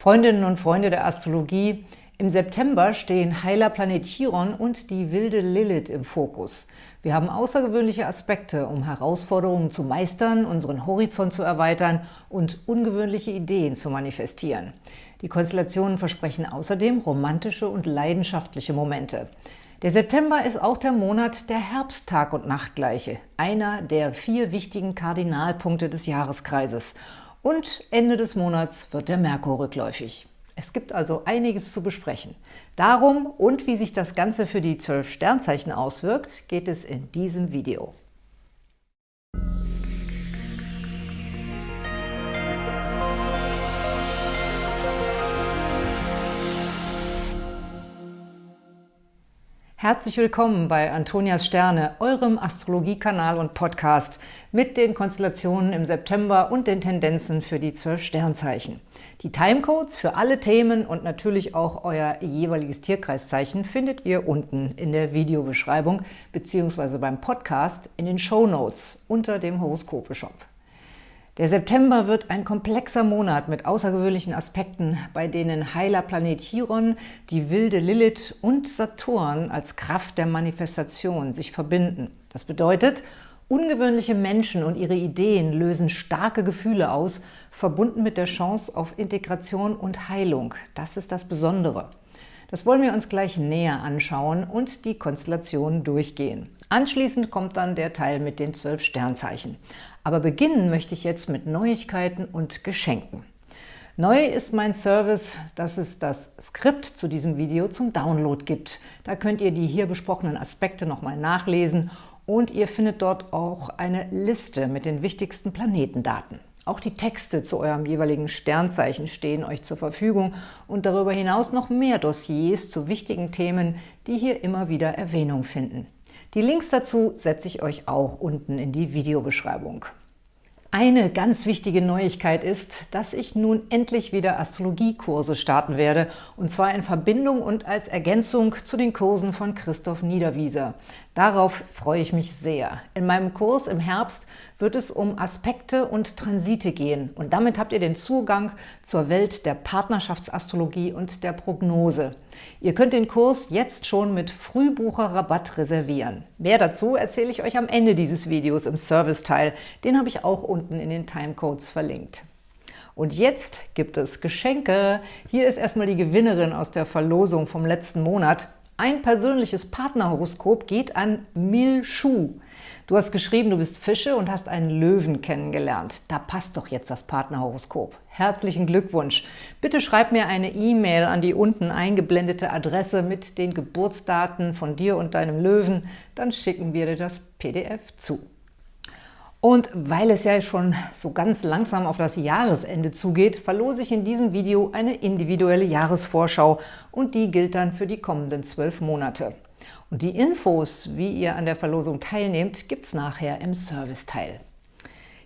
Freundinnen und Freunde der Astrologie, im September stehen heiler Planet Chiron und die wilde Lilith im Fokus. Wir haben außergewöhnliche Aspekte, um Herausforderungen zu meistern, unseren Horizont zu erweitern und ungewöhnliche Ideen zu manifestieren. Die Konstellationen versprechen außerdem romantische und leidenschaftliche Momente. Der September ist auch der Monat der Herbsttag- und Nachtgleiche, einer der vier wichtigen Kardinalpunkte des Jahreskreises – und Ende des Monats wird der Merkur rückläufig. Es gibt also einiges zu besprechen. Darum und wie sich das Ganze für die zwölf Sternzeichen auswirkt, geht es in diesem Video. Herzlich willkommen bei Antonias Sterne, eurem Astrologiekanal und Podcast mit den Konstellationen im September und den Tendenzen für die zwölf Sternzeichen. Die Timecodes für alle Themen und natürlich auch euer jeweiliges Tierkreiszeichen findet ihr unten in der Videobeschreibung bzw. beim Podcast in den Show Notes unter dem Horoskope-Shop. Der September wird ein komplexer Monat mit außergewöhnlichen Aspekten, bei denen heiler Planet Chiron, die wilde Lilith und Saturn als Kraft der Manifestation sich verbinden. Das bedeutet, ungewöhnliche Menschen und ihre Ideen lösen starke Gefühle aus, verbunden mit der Chance auf Integration und Heilung. Das ist das Besondere. Das wollen wir uns gleich näher anschauen und die Konstellationen durchgehen. Anschließend kommt dann der Teil mit den zwölf Sternzeichen. Aber beginnen möchte ich jetzt mit Neuigkeiten und Geschenken. Neu ist mein Service, dass es das Skript zu diesem Video zum Download gibt. Da könnt ihr die hier besprochenen Aspekte nochmal nachlesen und ihr findet dort auch eine Liste mit den wichtigsten Planetendaten. Auch die Texte zu eurem jeweiligen Sternzeichen stehen euch zur Verfügung und darüber hinaus noch mehr Dossiers zu wichtigen Themen, die hier immer wieder Erwähnung finden. Die Links dazu setze ich euch auch unten in die Videobeschreibung. Eine ganz wichtige Neuigkeit ist, dass ich nun endlich wieder Astrologiekurse starten werde, und zwar in Verbindung und als Ergänzung zu den Kursen von Christoph Niederwieser. Darauf freue ich mich sehr. In meinem Kurs im Herbst wird es um Aspekte und Transite gehen und damit habt ihr den Zugang zur Welt der Partnerschaftsastrologie und der Prognose. Ihr könnt den Kurs jetzt schon mit Frühbucherrabatt reservieren. Mehr dazu erzähle ich euch am Ende dieses Videos im Serviceteil. Den habe ich auch unten in den Timecodes verlinkt. Und jetzt gibt es Geschenke. Hier ist erstmal die Gewinnerin aus der Verlosung vom letzten Monat. Ein persönliches Partnerhoroskop geht an Mil Shu. Du hast geschrieben, du bist Fische und hast einen Löwen kennengelernt. Da passt doch jetzt das Partnerhoroskop. Herzlichen Glückwunsch. Bitte schreib mir eine E-Mail an die unten eingeblendete Adresse mit den Geburtsdaten von dir und deinem Löwen. Dann schicken wir dir das PDF zu. Und weil es ja schon so ganz langsam auf das Jahresende zugeht, verlose ich in diesem Video eine individuelle Jahresvorschau und die gilt dann für die kommenden zwölf Monate. Und die Infos, wie ihr an der Verlosung teilnehmt, gibt es nachher im Serviceteil.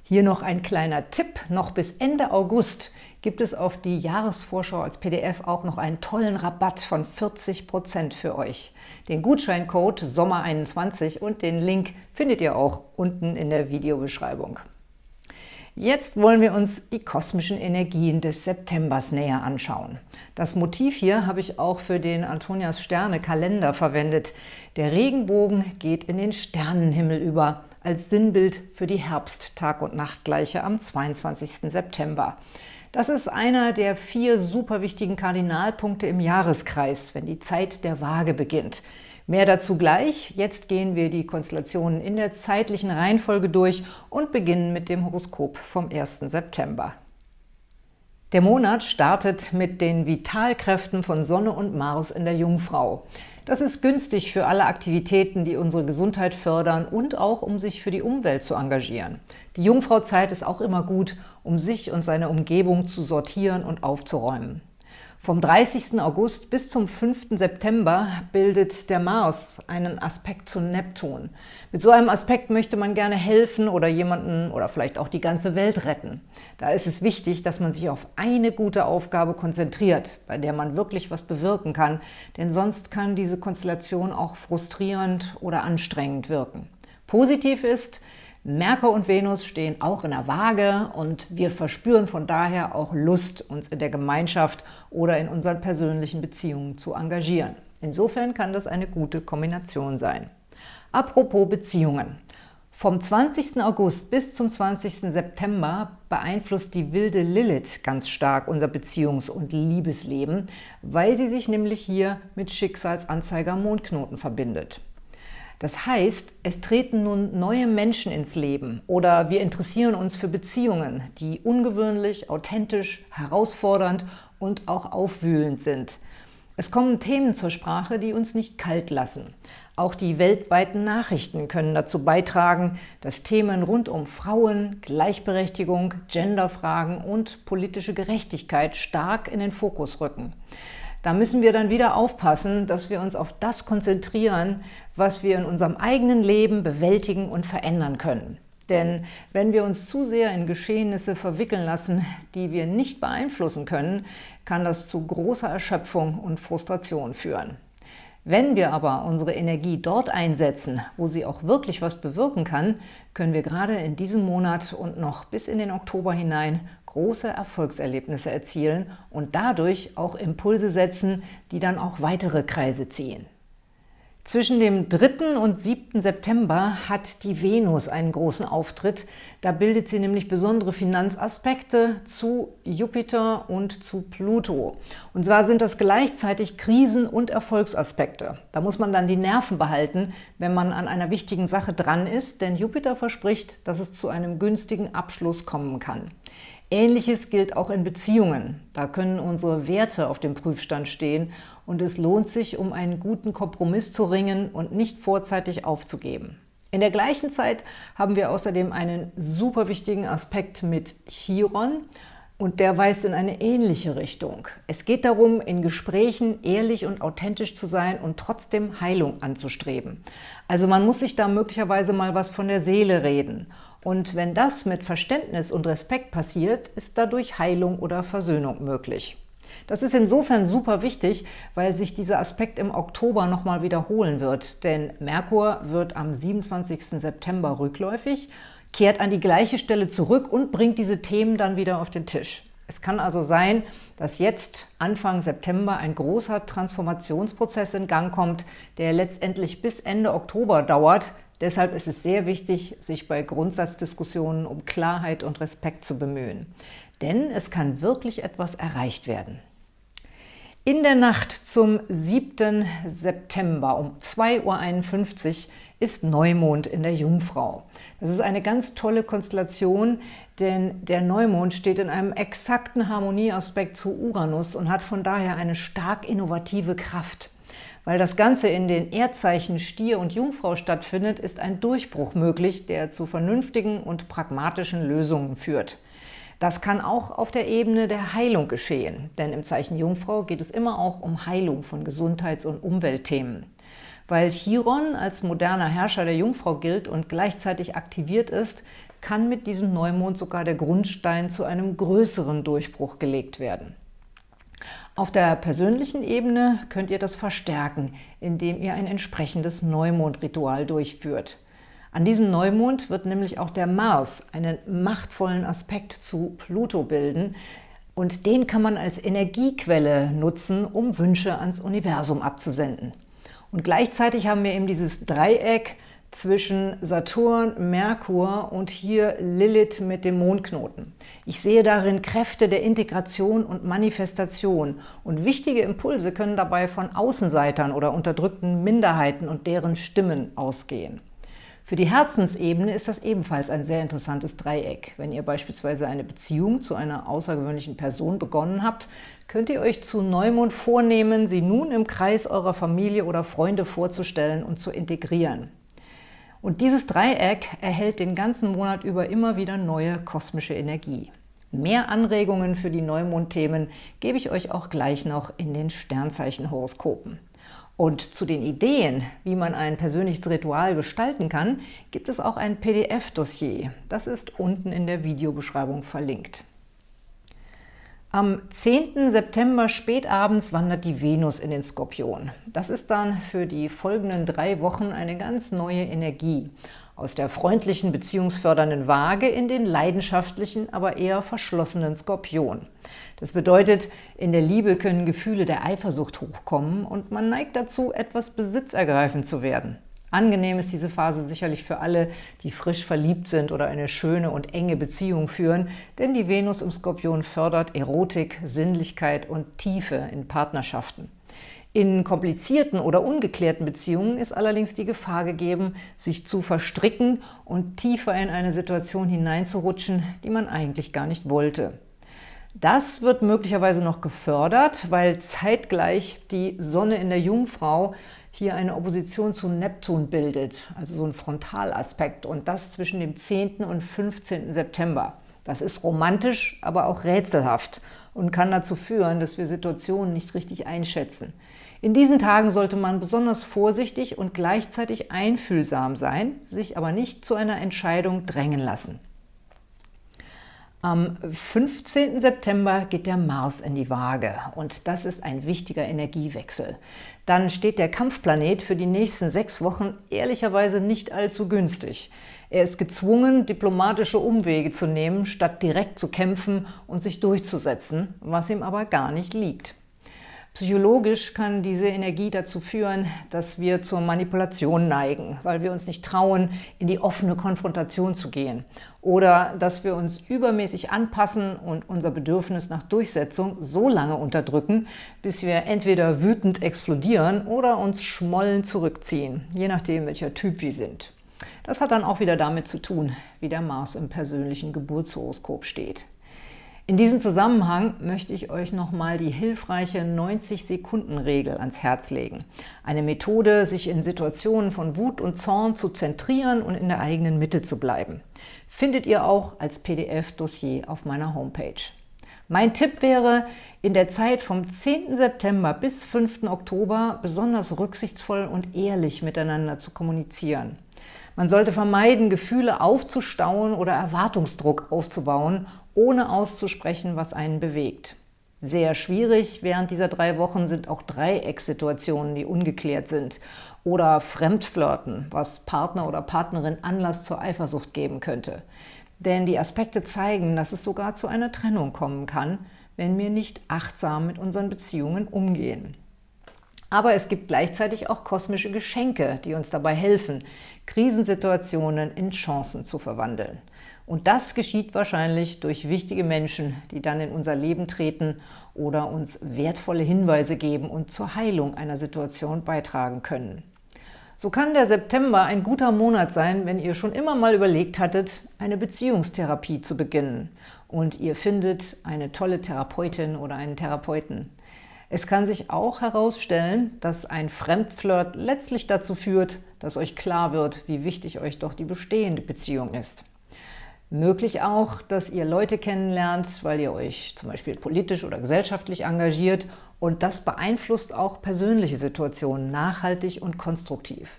Hier noch ein kleiner Tipp. Noch bis Ende August gibt es auf die Jahresvorschau als PDF auch noch einen tollen Rabatt von 40% für euch. Den Gutscheincode SOMMER21 und den Link findet ihr auch unten in der Videobeschreibung. Jetzt wollen wir uns die kosmischen Energien des Septembers näher anschauen. Das Motiv hier habe ich auch für den Antonias Sterne Kalender verwendet. Der Regenbogen geht in den Sternenhimmel über, als Sinnbild für die Herbst-Tag- und Nachtgleiche am 22. September. Das ist einer der vier super wichtigen Kardinalpunkte im Jahreskreis, wenn die Zeit der Waage beginnt. Mehr dazu gleich. Jetzt gehen wir die Konstellationen in der zeitlichen Reihenfolge durch und beginnen mit dem Horoskop vom 1. September. Der Monat startet mit den Vitalkräften von Sonne und Mars in der Jungfrau. Das ist günstig für alle Aktivitäten, die unsere Gesundheit fördern und auch, um sich für die Umwelt zu engagieren. Die Jungfrauzeit ist auch immer gut, um sich und seine Umgebung zu sortieren und aufzuräumen. Vom 30. August bis zum 5. September bildet der Mars einen Aspekt zu Neptun. Mit so einem Aspekt möchte man gerne helfen oder jemanden oder vielleicht auch die ganze Welt retten. Da ist es wichtig, dass man sich auf eine gute Aufgabe konzentriert, bei der man wirklich was bewirken kann, denn sonst kann diese Konstellation auch frustrierend oder anstrengend wirken. Positiv ist, Merkur und Venus stehen auch in der Waage und wir verspüren von daher auch Lust, uns in der Gemeinschaft oder in unseren persönlichen Beziehungen zu engagieren. Insofern kann das eine gute Kombination sein. Apropos Beziehungen. Vom 20. August bis zum 20. September beeinflusst die wilde Lilith ganz stark unser Beziehungs- und Liebesleben, weil sie sich nämlich hier mit Schicksalsanzeiger Mondknoten verbindet. Das heißt, es treten nun neue Menschen ins Leben oder wir interessieren uns für Beziehungen, die ungewöhnlich, authentisch, herausfordernd und auch aufwühlend sind. Es kommen Themen zur Sprache, die uns nicht kalt lassen. Auch die weltweiten Nachrichten können dazu beitragen, dass Themen rund um Frauen, Gleichberechtigung, Genderfragen und politische Gerechtigkeit stark in den Fokus rücken. Da müssen wir dann wieder aufpassen, dass wir uns auf das konzentrieren, was wir in unserem eigenen Leben bewältigen und verändern können. Denn wenn wir uns zu sehr in Geschehnisse verwickeln lassen, die wir nicht beeinflussen können, kann das zu großer Erschöpfung und Frustration führen. Wenn wir aber unsere Energie dort einsetzen, wo sie auch wirklich was bewirken kann, können wir gerade in diesem Monat und noch bis in den Oktober hinein große Erfolgserlebnisse erzielen und dadurch auch Impulse setzen, die dann auch weitere Kreise ziehen. Zwischen dem 3. und 7. September hat die Venus einen großen Auftritt. Da bildet sie nämlich besondere Finanzaspekte zu Jupiter und zu Pluto. Und zwar sind das gleichzeitig Krisen- und Erfolgsaspekte. Da muss man dann die Nerven behalten, wenn man an einer wichtigen Sache dran ist, denn Jupiter verspricht, dass es zu einem günstigen Abschluss kommen kann. Ähnliches gilt auch in Beziehungen. Da können unsere Werte auf dem Prüfstand stehen und es lohnt sich, um einen guten Kompromiss zu ringen und nicht vorzeitig aufzugeben. In der gleichen Zeit haben wir außerdem einen super wichtigen Aspekt mit Chiron und der weist in eine ähnliche Richtung. Es geht darum, in Gesprächen ehrlich und authentisch zu sein und trotzdem Heilung anzustreben. Also man muss sich da möglicherweise mal was von der Seele reden. Und wenn das mit Verständnis und Respekt passiert, ist dadurch Heilung oder Versöhnung möglich. Das ist insofern super wichtig, weil sich dieser Aspekt im Oktober nochmal wiederholen wird, denn Merkur wird am 27. September rückläufig, kehrt an die gleiche Stelle zurück und bringt diese Themen dann wieder auf den Tisch. Es kann also sein, dass jetzt Anfang September ein großer Transformationsprozess in Gang kommt, der letztendlich bis Ende Oktober dauert, Deshalb ist es sehr wichtig, sich bei Grundsatzdiskussionen um Klarheit und Respekt zu bemühen. Denn es kann wirklich etwas erreicht werden. In der Nacht zum 7. September um 2.51 Uhr ist Neumond in der Jungfrau. Das ist eine ganz tolle Konstellation, denn der Neumond steht in einem exakten Harmonieaspekt zu Uranus und hat von daher eine stark innovative Kraft. Weil das Ganze in den Erdzeichen Stier und Jungfrau stattfindet, ist ein Durchbruch möglich, der zu vernünftigen und pragmatischen Lösungen führt. Das kann auch auf der Ebene der Heilung geschehen, denn im Zeichen Jungfrau geht es immer auch um Heilung von Gesundheits- und Umweltthemen. Weil Chiron als moderner Herrscher der Jungfrau gilt und gleichzeitig aktiviert ist, kann mit diesem Neumond sogar der Grundstein zu einem größeren Durchbruch gelegt werden. Auf der persönlichen Ebene könnt ihr das verstärken, indem ihr ein entsprechendes Neumondritual durchführt. An diesem Neumond wird nämlich auch der Mars einen machtvollen Aspekt zu Pluto bilden, und den kann man als Energiequelle nutzen, um Wünsche ans Universum abzusenden. Und gleichzeitig haben wir eben dieses Dreieck zwischen Saturn, Merkur und hier Lilith mit dem Mondknoten. Ich sehe darin Kräfte der Integration und Manifestation und wichtige Impulse können dabei von Außenseitern oder unterdrückten Minderheiten und deren Stimmen ausgehen. Für die Herzensebene ist das ebenfalls ein sehr interessantes Dreieck. Wenn ihr beispielsweise eine Beziehung zu einer außergewöhnlichen Person begonnen habt, könnt ihr euch zu Neumond vornehmen, sie nun im Kreis eurer Familie oder Freunde vorzustellen und zu integrieren. Und dieses Dreieck erhält den ganzen Monat über immer wieder neue kosmische Energie. Mehr Anregungen für die Neumondthemen gebe ich euch auch gleich noch in den Sternzeichenhoroskopen. Und zu den Ideen, wie man ein persönliches Ritual gestalten kann, gibt es auch ein PDF-Dossier. Das ist unten in der Videobeschreibung verlinkt. Am 10. September spätabends wandert die Venus in den Skorpion. Das ist dann für die folgenden drei Wochen eine ganz neue Energie. aus der freundlichen, beziehungsfördernden Waage in den leidenschaftlichen, aber eher verschlossenen Skorpion. Das bedeutet, in der Liebe können Gefühle der Eifersucht hochkommen und man neigt dazu, etwas besitzergreifend zu werden. Angenehm ist diese Phase sicherlich für alle, die frisch verliebt sind oder eine schöne und enge Beziehung führen, denn die Venus im Skorpion fördert Erotik, Sinnlichkeit und Tiefe in Partnerschaften. In komplizierten oder ungeklärten Beziehungen ist allerdings die Gefahr gegeben, sich zu verstricken und tiefer in eine Situation hineinzurutschen, die man eigentlich gar nicht wollte. Das wird möglicherweise noch gefördert, weil zeitgleich die Sonne in der Jungfrau hier eine Opposition zu Neptun bildet, also so ein Frontalaspekt, und das zwischen dem 10. und 15. September. Das ist romantisch, aber auch rätselhaft und kann dazu führen, dass wir Situationen nicht richtig einschätzen. In diesen Tagen sollte man besonders vorsichtig und gleichzeitig einfühlsam sein, sich aber nicht zu einer Entscheidung drängen lassen. Am 15. September geht der Mars in die Waage und das ist ein wichtiger Energiewechsel. Dann steht der Kampfplanet für die nächsten sechs Wochen ehrlicherweise nicht allzu günstig. Er ist gezwungen, diplomatische Umwege zu nehmen, statt direkt zu kämpfen und sich durchzusetzen, was ihm aber gar nicht liegt. Psychologisch kann diese Energie dazu führen, dass wir zur Manipulation neigen, weil wir uns nicht trauen, in die offene Konfrontation zu gehen. Oder dass wir uns übermäßig anpassen und unser Bedürfnis nach Durchsetzung so lange unterdrücken, bis wir entweder wütend explodieren oder uns schmollen zurückziehen, je nachdem, welcher Typ wir sind. Das hat dann auch wieder damit zu tun, wie der Mars im persönlichen Geburtshoroskop steht. In diesem Zusammenhang möchte ich euch nochmal die hilfreiche 90-Sekunden-Regel ans Herz legen. Eine Methode, sich in Situationen von Wut und Zorn zu zentrieren und in der eigenen Mitte zu bleiben. Findet ihr auch als PDF-Dossier auf meiner Homepage. Mein Tipp wäre, in der Zeit vom 10. September bis 5. Oktober besonders rücksichtsvoll und ehrlich miteinander zu kommunizieren. Man sollte vermeiden, Gefühle aufzustauen oder Erwartungsdruck aufzubauen ohne auszusprechen, was einen bewegt. Sehr schwierig während dieser drei Wochen sind auch Dreieckssituationen, die ungeklärt sind. Oder Fremdflirten, was Partner oder Partnerin Anlass zur Eifersucht geben könnte. Denn die Aspekte zeigen, dass es sogar zu einer Trennung kommen kann, wenn wir nicht achtsam mit unseren Beziehungen umgehen. Aber es gibt gleichzeitig auch kosmische Geschenke, die uns dabei helfen, Krisensituationen in Chancen zu verwandeln. Und das geschieht wahrscheinlich durch wichtige Menschen, die dann in unser Leben treten oder uns wertvolle Hinweise geben und zur Heilung einer Situation beitragen können. So kann der September ein guter Monat sein, wenn ihr schon immer mal überlegt hattet, eine Beziehungstherapie zu beginnen und ihr findet eine tolle Therapeutin oder einen Therapeuten. Es kann sich auch herausstellen, dass ein Fremdflirt letztlich dazu führt, dass euch klar wird, wie wichtig euch doch die bestehende Beziehung ist. Möglich auch, dass ihr Leute kennenlernt, weil ihr euch zum Beispiel politisch oder gesellschaftlich engagiert und das beeinflusst auch persönliche Situationen nachhaltig und konstruktiv.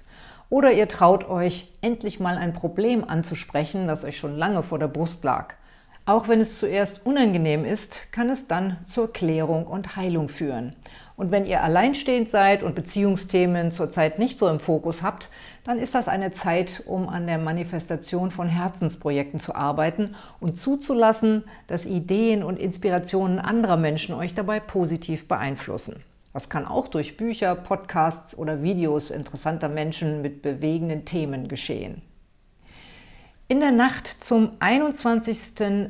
Oder ihr traut euch, endlich mal ein Problem anzusprechen, das euch schon lange vor der Brust lag. Auch wenn es zuerst unangenehm ist, kann es dann zur Klärung und Heilung führen. Und wenn ihr alleinstehend seid und Beziehungsthemen zurzeit nicht so im Fokus habt, dann ist das eine Zeit, um an der Manifestation von Herzensprojekten zu arbeiten und zuzulassen, dass Ideen und Inspirationen anderer Menschen euch dabei positiv beeinflussen. Das kann auch durch Bücher, Podcasts oder Videos interessanter Menschen mit bewegenden Themen geschehen. In der Nacht zum 21.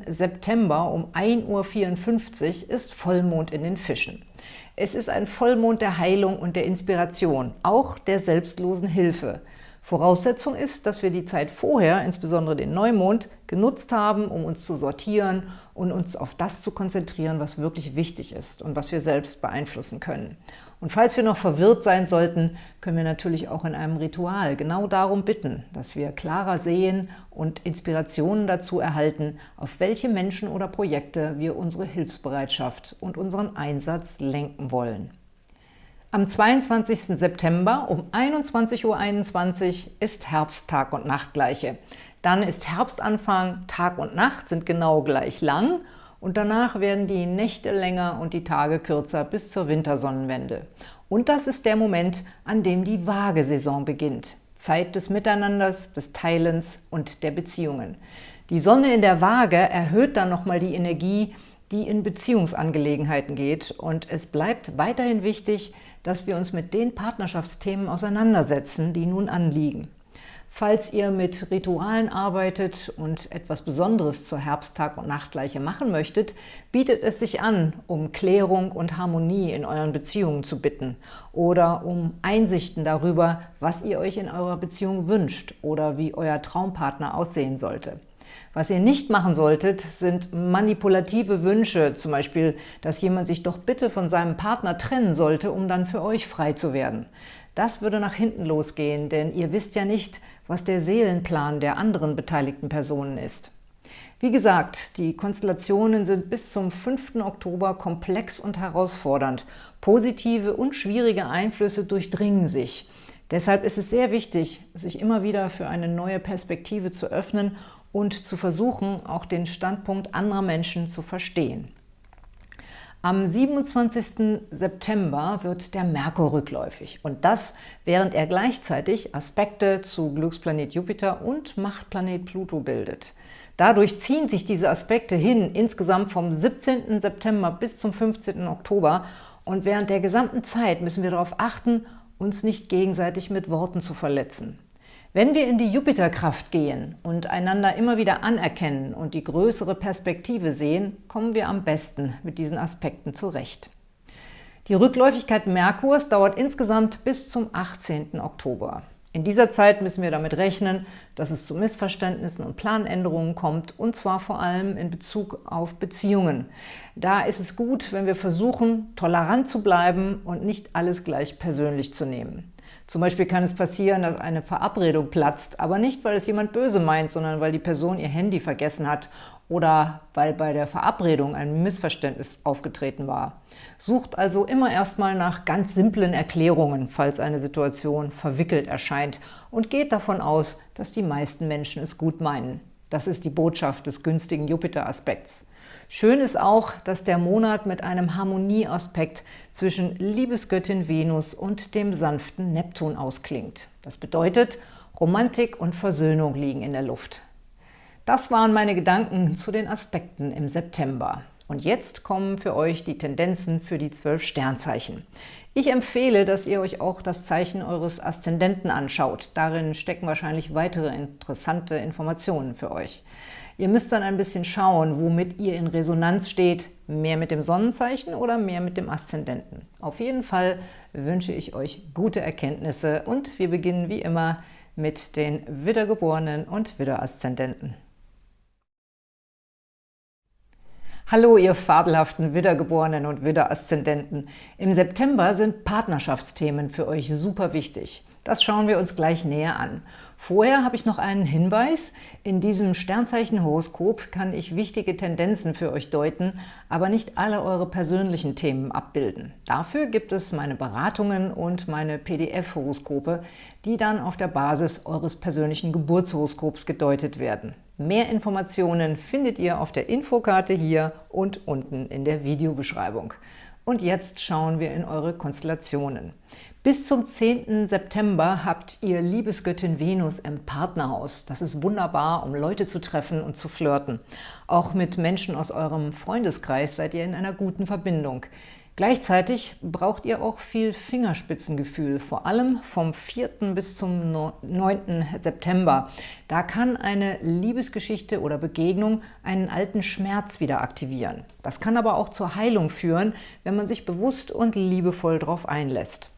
September um 1.54 Uhr ist Vollmond in den Fischen. Es ist ein Vollmond der Heilung und der Inspiration, auch der selbstlosen Hilfe. Voraussetzung ist, dass wir die Zeit vorher, insbesondere den Neumond, genutzt haben, um uns zu sortieren und uns auf das zu konzentrieren, was wirklich wichtig ist und was wir selbst beeinflussen können. Und falls wir noch verwirrt sein sollten, können wir natürlich auch in einem Ritual genau darum bitten, dass wir klarer sehen und Inspirationen dazu erhalten, auf welche Menschen oder Projekte wir unsere Hilfsbereitschaft und unseren Einsatz lenken wollen. Am 22. September um 21.21 Uhr ist Herbst Tag und Nacht gleiche. Dann ist Herbstanfang, Tag und Nacht sind genau gleich lang und danach werden die Nächte länger und die Tage kürzer bis zur Wintersonnenwende. Und das ist der Moment, an dem die Waagesaison beginnt. Zeit des Miteinanders, des Teilens und der Beziehungen. Die Sonne in der Waage erhöht dann nochmal die Energie, die in Beziehungsangelegenheiten geht. Und es bleibt weiterhin wichtig, dass wir uns mit den Partnerschaftsthemen auseinandersetzen, die nun anliegen. Falls ihr mit Ritualen arbeitet und etwas Besonderes zur Herbsttag- und Nachtgleiche machen möchtet, bietet es sich an, um Klärung und Harmonie in euren Beziehungen zu bitten oder um Einsichten darüber, was ihr euch in eurer Beziehung wünscht oder wie euer Traumpartner aussehen sollte. Was ihr nicht machen solltet, sind manipulative Wünsche, zum Beispiel, dass jemand sich doch bitte von seinem Partner trennen sollte, um dann für euch frei zu werden. Das würde nach hinten losgehen, denn ihr wisst ja nicht, was der Seelenplan der anderen beteiligten Personen ist. Wie gesagt, die Konstellationen sind bis zum 5. Oktober komplex und herausfordernd. Positive und schwierige Einflüsse durchdringen sich. Deshalb ist es sehr wichtig, sich immer wieder für eine neue Perspektive zu öffnen und zu versuchen, auch den Standpunkt anderer Menschen zu verstehen. Am 27. September wird der Merkur rückläufig und das, während er gleichzeitig Aspekte zu Glücksplanet Jupiter und Machtplanet Pluto bildet. Dadurch ziehen sich diese Aspekte hin, insgesamt vom 17. September bis zum 15. Oktober und während der gesamten Zeit müssen wir darauf achten, uns nicht gegenseitig mit Worten zu verletzen. Wenn wir in die Jupiterkraft gehen und einander immer wieder anerkennen und die größere Perspektive sehen, kommen wir am besten mit diesen Aspekten zurecht. Die Rückläufigkeit Merkurs dauert insgesamt bis zum 18. Oktober. In dieser Zeit müssen wir damit rechnen, dass es zu Missverständnissen und Planänderungen kommt, und zwar vor allem in Bezug auf Beziehungen. Da ist es gut, wenn wir versuchen, tolerant zu bleiben und nicht alles gleich persönlich zu nehmen. Zum Beispiel kann es passieren, dass eine Verabredung platzt, aber nicht, weil es jemand böse meint, sondern weil die Person ihr Handy vergessen hat oder weil bei der Verabredung ein Missverständnis aufgetreten war. Sucht also immer erstmal nach ganz simplen Erklärungen, falls eine Situation verwickelt erscheint und geht davon aus, dass die meisten Menschen es gut meinen. Das ist die Botschaft des günstigen Jupiter-Aspekts. Schön ist auch, dass der Monat mit einem Harmonieaspekt zwischen Liebesgöttin Venus und dem sanften Neptun ausklingt. Das bedeutet, Romantik und Versöhnung liegen in der Luft. Das waren meine Gedanken zu den Aspekten im September. Und jetzt kommen für euch die Tendenzen für die zwölf Sternzeichen. Ich empfehle, dass ihr euch auch das Zeichen eures Aszendenten anschaut. Darin stecken wahrscheinlich weitere interessante Informationen für euch. Ihr müsst dann ein bisschen schauen, womit ihr in Resonanz steht, mehr mit dem Sonnenzeichen oder mehr mit dem Aszendenten. Auf jeden Fall wünsche ich euch gute Erkenntnisse und wir beginnen wie immer mit den Widdergeborenen und Widderaszendenten. Hallo, ihr fabelhaften Widdergeborenen und Widderaszendenten. Im September sind Partnerschaftsthemen für euch super wichtig. Das schauen wir uns gleich näher an. Vorher habe ich noch einen Hinweis. In diesem Sternzeichen-Horoskop kann ich wichtige Tendenzen für euch deuten, aber nicht alle eure persönlichen Themen abbilden. Dafür gibt es meine Beratungen und meine PDF-Horoskope, die dann auf der Basis eures persönlichen Geburtshoroskops gedeutet werden. Mehr Informationen findet ihr auf der Infokarte hier und unten in der Videobeschreibung. Und jetzt schauen wir in eure Konstellationen. Bis zum 10. September habt ihr Liebesgöttin Venus im Partnerhaus. Das ist wunderbar, um Leute zu treffen und zu flirten. Auch mit Menschen aus eurem Freundeskreis seid ihr in einer guten Verbindung. Gleichzeitig braucht ihr auch viel Fingerspitzengefühl, vor allem vom 4. bis zum 9. September. Da kann eine Liebesgeschichte oder Begegnung einen alten Schmerz wieder aktivieren. Das kann aber auch zur Heilung führen, wenn man sich bewusst und liebevoll darauf einlässt.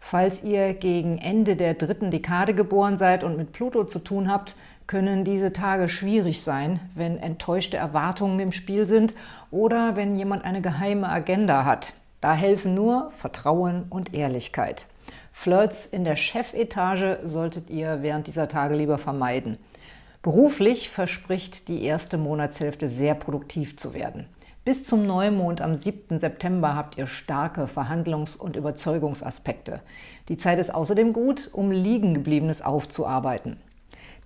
Falls ihr gegen Ende der dritten Dekade geboren seid und mit Pluto zu tun habt, können diese Tage schwierig sein, wenn enttäuschte Erwartungen im Spiel sind oder wenn jemand eine geheime Agenda hat. Da helfen nur Vertrauen und Ehrlichkeit. Flirts in der Chefetage solltet ihr während dieser Tage lieber vermeiden. Beruflich verspricht die erste Monatshälfte sehr produktiv zu werden. Bis zum Neumond am 7. September habt ihr starke Verhandlungs- und Überzeugungsaspekte. Die Zeit ist außerdem gut, um Liegengebliebenes aufzuarbeiten.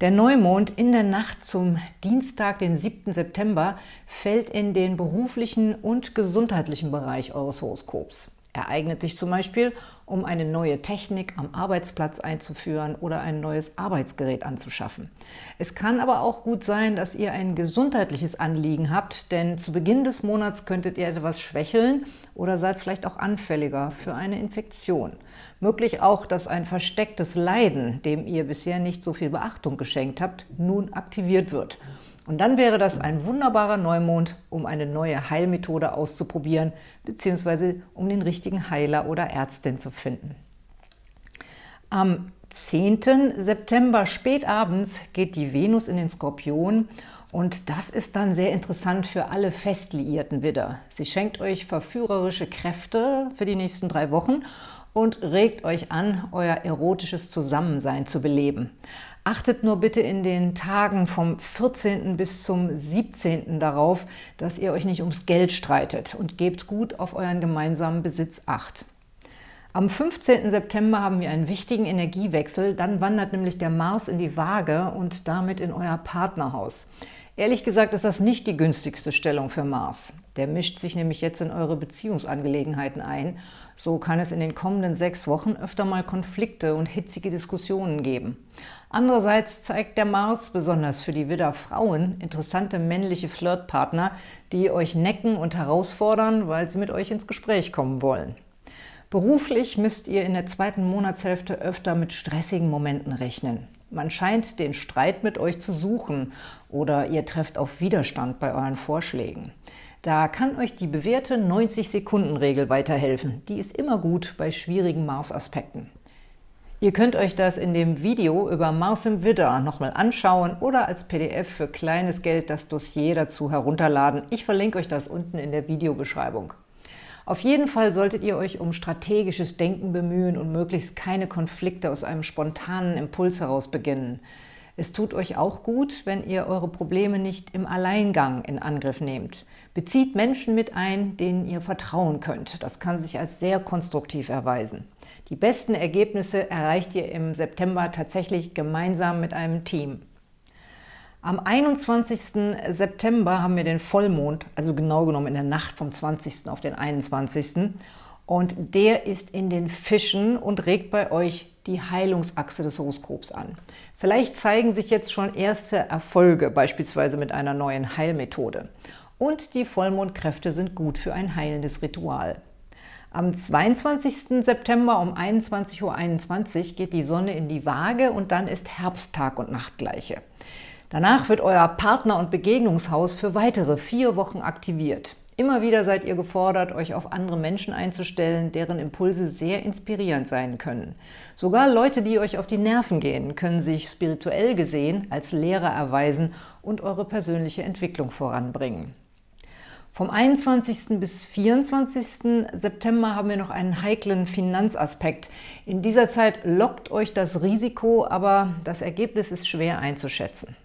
Der Neumond in der Nacht zum Dienstag, den 7. September, fällt in den beruflichen und gesundheitlichen Bereich eures Horoskops. Er eignet sich zum Beispiel, um eine neue Technik am Arbeitsplatz einzuführen oder ein neues Arbeitsgerät anzuschaffen. Es kann aber auch gut sein, dass ihr ein gesundheitliches Anliegen habt, denn zu Beginn des Monats könntet ihr etwas schwächeln oder seid vielleicht auch anfälliger für eine Infektion. Möglich auch, dass ein verstecktes Leiden, dem ihr bisher nicht so viel Beachtung geschenkt habt, nun aktiviert wird – und dann wäre das ein wunderbarer Neumond, um eine neue Heilmethode auszuprobieren, beziehungsweise um den richtigen Heiler oder Ärztin zu finden. Am 10. September spätabends geht die Venus in den Skorpion und das ist dann sehr interessant für alle festliierten Widder. Sie schenkt euch verführerische Kräfte für die nächsten drei Wochen und regt euch an, euer erotisches Zusammensein zu beleben. Achtet nur bitte in den Tagen vom 14. bis zum 17. darauf, dass ihr euch nicht ums Geld streitet und gebt gut auf euren gemeinsamen Besitz Acht. Am 15. September haben wir einen wichtigen Energiewechsel, dann wandert nämlich der Mars in die Waage und damit in euer Partnerhaus. Ehrlich gesagt ist das nicht die günstigste Stellung für Mars. Der mischt sich nämlich jetzt in eure Beziehungsangelegenheiten ein. So kann es in den kommenden sechs Wochen öfter mal Konflikte und hitzige Diskussionen geben. Andererseits zeigt der Mars, besonders für die Widder-Frauen, interessante männliche Flirtpartner, die euch necken und herausfordern, weil sie mit euch ins Gespräch kommen wollen. Beruflich müsst ihr in der zweiten Monatshälfte öfter mit stressigen Momenten rechnen. Man scheint den Streit mit euch zu suchen oder ihr trefft auf Widerstand bei euren Vorschlägen. Da kann euch die bewährte 90-Sekunden-Regel weiterhelfen. Die ist immer gut bei schwierigen Mars-Aspekten. Ihr könnt euch das in dem Video über Mars im Widder nochmal anschauen oder als PDF für kleines Geld das Dossier dazu herunterladen. Ich verlinke euch das unten in der Videobeschreibung. Auf jeden Fall solltet ihr euch um strategisches Denken bemühen und möglichst keine Konflikte aus einem spontanen Impuls heraus beginnen. Es tut euch auch gut, wenn ihr eure Probleme nicht im Alleingang in Angriff nehmt. Bezieht Menschen mit ein, denen ihr vertrauen könnt. Das kann sich als sehr konstruktiv erweisen. Die besten Ergebnisse erreicht ihr im September tatsächlich gemeinsam mit einem Team. Am 21. September haben wir den Vollmond, also genau genommen in der Nacht vom 20. auf den 21. Und der ist in den Fischen und regt bei euch die Heilungsachse des Horoskops an. Vielleicht zeigen sich jetzt schon erste Erfolge, beispielsweise mit einer neuen Heilmethode. Und die Vollmondkräfte sind gut für ein heilendes Ritual. Am 22. September um 21.21 Uhr .21 geht die Sonne in die Waage und dann ist Herbsttag und Nachtgleiche. Danach wird euer Partner- und Begegnungshaus für weitere vier Wochen aktiviert. Immer wieder seid ihr gefordert, euch auf andere Menschen einzustellen, deren Impulse sehr inspirierend sein können. Sogar Leute, die euch auf die Nerven gehen, können sich spirituell gesehen als Lehrer erweisen und eure persönliche Entwicklung voranbringen. Vom 21. bis 24. September haben wir noch einen heiklen Finanzaspekt. In dieser Zeit lockt euch das Risiko, aber das Ergebnis ist schwer einzuschätzen.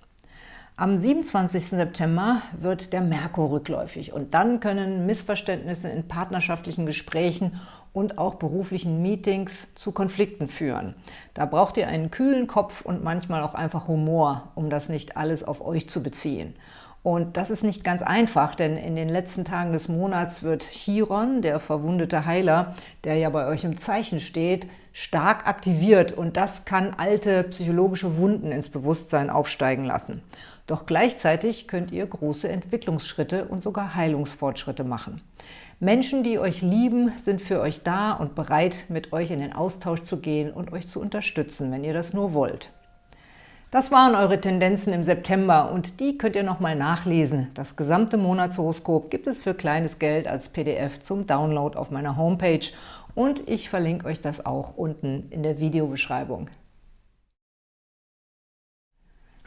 Am 27. September wird der Merkur rückläufig und dann können Missverständnisse in partnerschaftlichen Gesprächen und auch beruflichen Meetings zu Konflikten führen. Da braucht ihr einen kühlen Kopf und manchmal auch einfach Humor, um das nicht alles auf euch zu beziehen. Und das ist nicht ganz einfach, denn in den letzten Tagen des Monats wird Chiron, der verwundete Heiler, der ja bei euch im Zeichen steht, stark aktiviert und das kann alte psychologische Wunden ins Bewusstsein aufsteigen lassen. Doch gleichzeitig könnt ihr große Entwicklungsschritte und sogar Heilungsfortschritte machen. Menschen, die euch lieben, sind für euch da und bereit, mit euch in den Austausch zu gehen und euch zu unterstützen, wenn ihr das nur wollt. Das waren eure Tendenzen im September und die könnt ihr nochmal nachlesen. Das gesamte Monatshoroskop gibt es für kleines Geld als PDF zum Download auf meiner Homepage und ich verlinke euch das auch unten in der Videobeschreibung.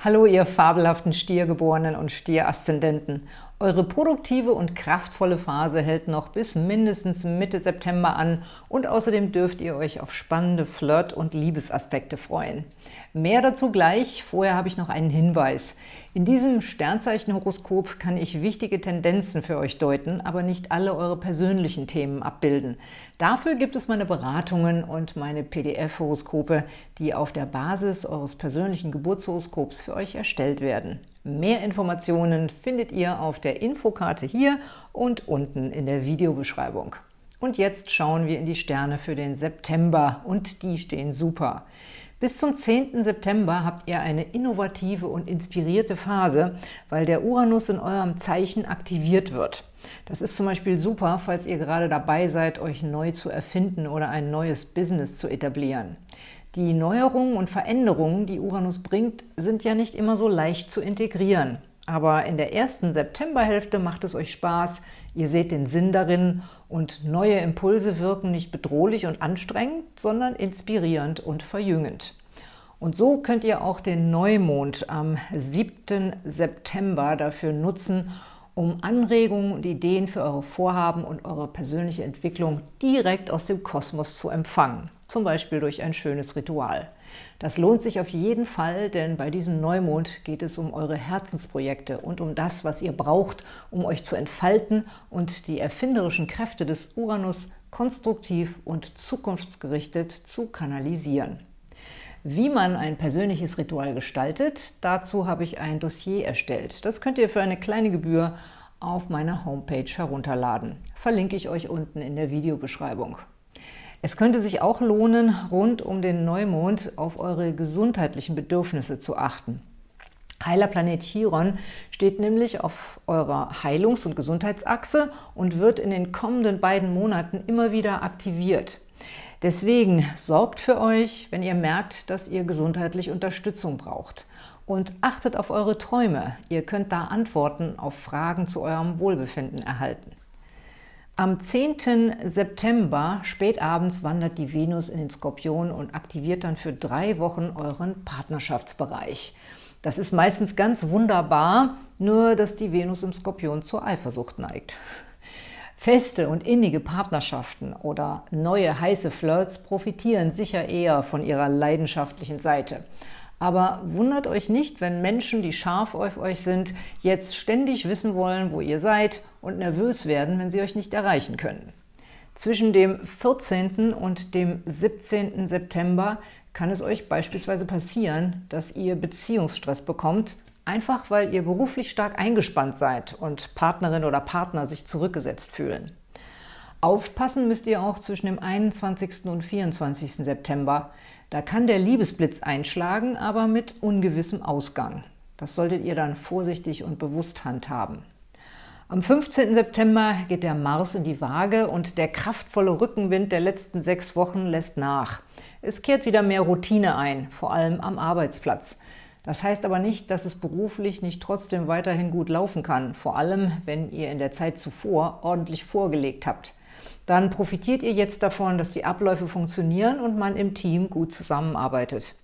Hallo, ihr fabelhaften Stiergeborenen und Stieraszendenten. Eure produktive und kraftvolle Phase hält noch bis mindestens Mitte September an und außerdem dürft ihr euch auf spannende Flirt- und Liebesaspekte freuen. Mehr dazu gleich, vorher habe ich noch einen Hinweis. In diesem Sternzeichenhoroskop kann ich wichtige Tendenzen für euch deuten, aber nicht alle eure persönlichen Themen abbilden. Dafür gibt es meine Beratungen und meine PDF-Horoskope, die auf der Basis eures persönlichen Geburtshoroskops für euch erstellt werden. Mehr Informationen findet ihr auf der Infokarte hier und unten in der Videobeschreibung. Und jetzt schauen wir in die Sterne für den September und die stehen super. Bis zum 10. September habt ihr eine innovative und inspirierte Phase, weil der Uranus in eurem Zeichen aktiviert wird. Das ist zum Beispiel super, falls ihr gerade dabei seid, euch neu zu erfinden oder ein neues Business zu etablieren. Die Neuerungen und Veränderungen, die Uranus bringt, sind ja nicht immer so leicht zu integrieren. Aber in der ersten Septemberhälfte macht es euch Spaß, ihr seht den Sinn darin und neue Impulse wirken nicht bedrohlich und anstrengend, sondern inspirierend und verjüngend. Und so könnt ihr auch den Neumond am 7. September dafür nutzen, um Anregungen und Ideen für eure Vorhaben und eure persönliche Entwicklung direkt aus dem Kosmos zu empfangen, zum Beispiel durch ein schönes Ritual. Das lohnt sich auf jeden Fall, denn bei diesem Neumond geht es um eure Herzensprojekte und um das, was ihr braucht, um euch zu entfalten und die erfinderischen Kräfte des Uranus konstruktiv und zukunftsgerichtet zu kanalisieren. Wie man ein persönliches Ritual gestaltet, dazu habe ich ein Dossier erstellt. Das könnt ihr für eine kleine Gebühr auf meiner Homepage herunterladen. Verlinke ich euch unten in der Videobeschreibung. Es könnte sich auch lohnen, rund um den Neumond auf eure gesundheitlichen Bedürfnisse zu achten. Heiler Planet Chiron steht nämlich auf eurer Heilungs- und Gesundheitsachse und wird in den kommenden beiden Monaten immer wieder aktiviert. Deswegen sorgt für euch, wenn ihr merkt, dass ihr gesundheitlich Unterstützung braucht. Und achtet auf eure Träume. Ihr könnt da Antworten auf Fragen zu eurem Wohlbefinden erhalten. Am 10. September spätabends wandert die Venus in den Skorpion und aktiviert dann für drei Wochen euren Partnerschaftsbereich. Das ist meistens ganz wunderbar, nur dass die Venus im Skorpion zur Eifersucht neigt. Feste und innige Partnerschaften oder neue heiße Flirts profitieren sicher eher von ihrer leidenschaftlichen Seite. Aber wundert euch nicht, wenn Menschen, die scharf auf euch sind, jetzt ständig wissen wollen, wo ihr seid und nervös werden, wenn sie euch nicht erreichen können. Zwischen dem 14. und dem 17. September kann es euch beispielsweise passieren, dass ihr Beziehungsstress bekommt Einfach, weil ihr beruflich stark eingespannt seid und Partnerin oder Partner sich zurückgesetzt fühlen. Aufpassen müsst ihr auch zwischen dem 21. und 24. September. Da kann der Liebesblitz einschlagen, aber mit ungewissem Ausgang. Das solltet ihr dann vorsichtig und bewusst handhaben. Am 15. September geht der Mars in die Waage und der kraftvolle Rückenwind der letzten sechs Wochen lässt nach. Es kehrt wieder mehr Routine ein, vor allem am Arbeitsplatz. Das heißt aber nicht, dass es beruflich nicht trotzdem weiterhin gut laufen kann, vor allem wenn ihr in der Zeit zuvor ordentlich vorgelegt habt. Dann profitiert ihr jetzt davon, dass die Abläufe funktionieren und man im Team gut zusammenarbeitet.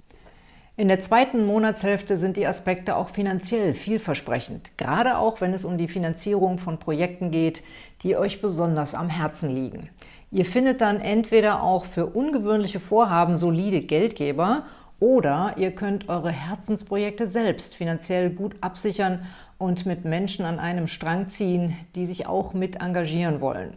In der zweiten Monatshälfte sind die Aspekte auch finanziell vielversprechend, gerade auch wenn es um die Finanzierung von Projekten geht, die euch besonders am Herzen liegen. Ihr findet dann entweder auch für ungewöhnliche Vorhaben solide Geldgeber oder ihr könnt eure Herzensprojekte selbst finanziell gut absichern und mit Menschen an einem Strang ziehen, die sich auch mit engagieren wollen.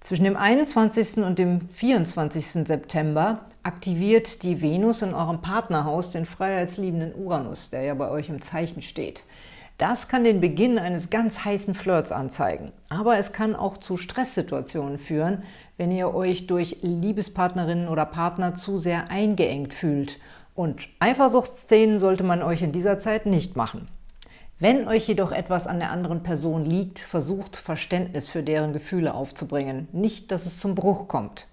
Zwischen dem 21. und dem 24. September aktiviert die Venus in eurem Partnerhaus den freiheitsliebenden Uranus, der ja bei euch im Zeichen steht. Das kann den Beginn eines ganz heißen Flirts anzeigen. Aber es kann auch zu Stresssituationen führen, wenn ihr euch durch Liebespartnerinnen oder Partner zu sehr eingeengt fühlt und Eifersuchtsszenen sollte man euch in dieser Zeit nicht machen. Wenn euch jedoch etwas an der anderen Person liegt, versucht Verständnis für deren Gefühle aufzubringen, nicht, dass es zum Bruch kommt.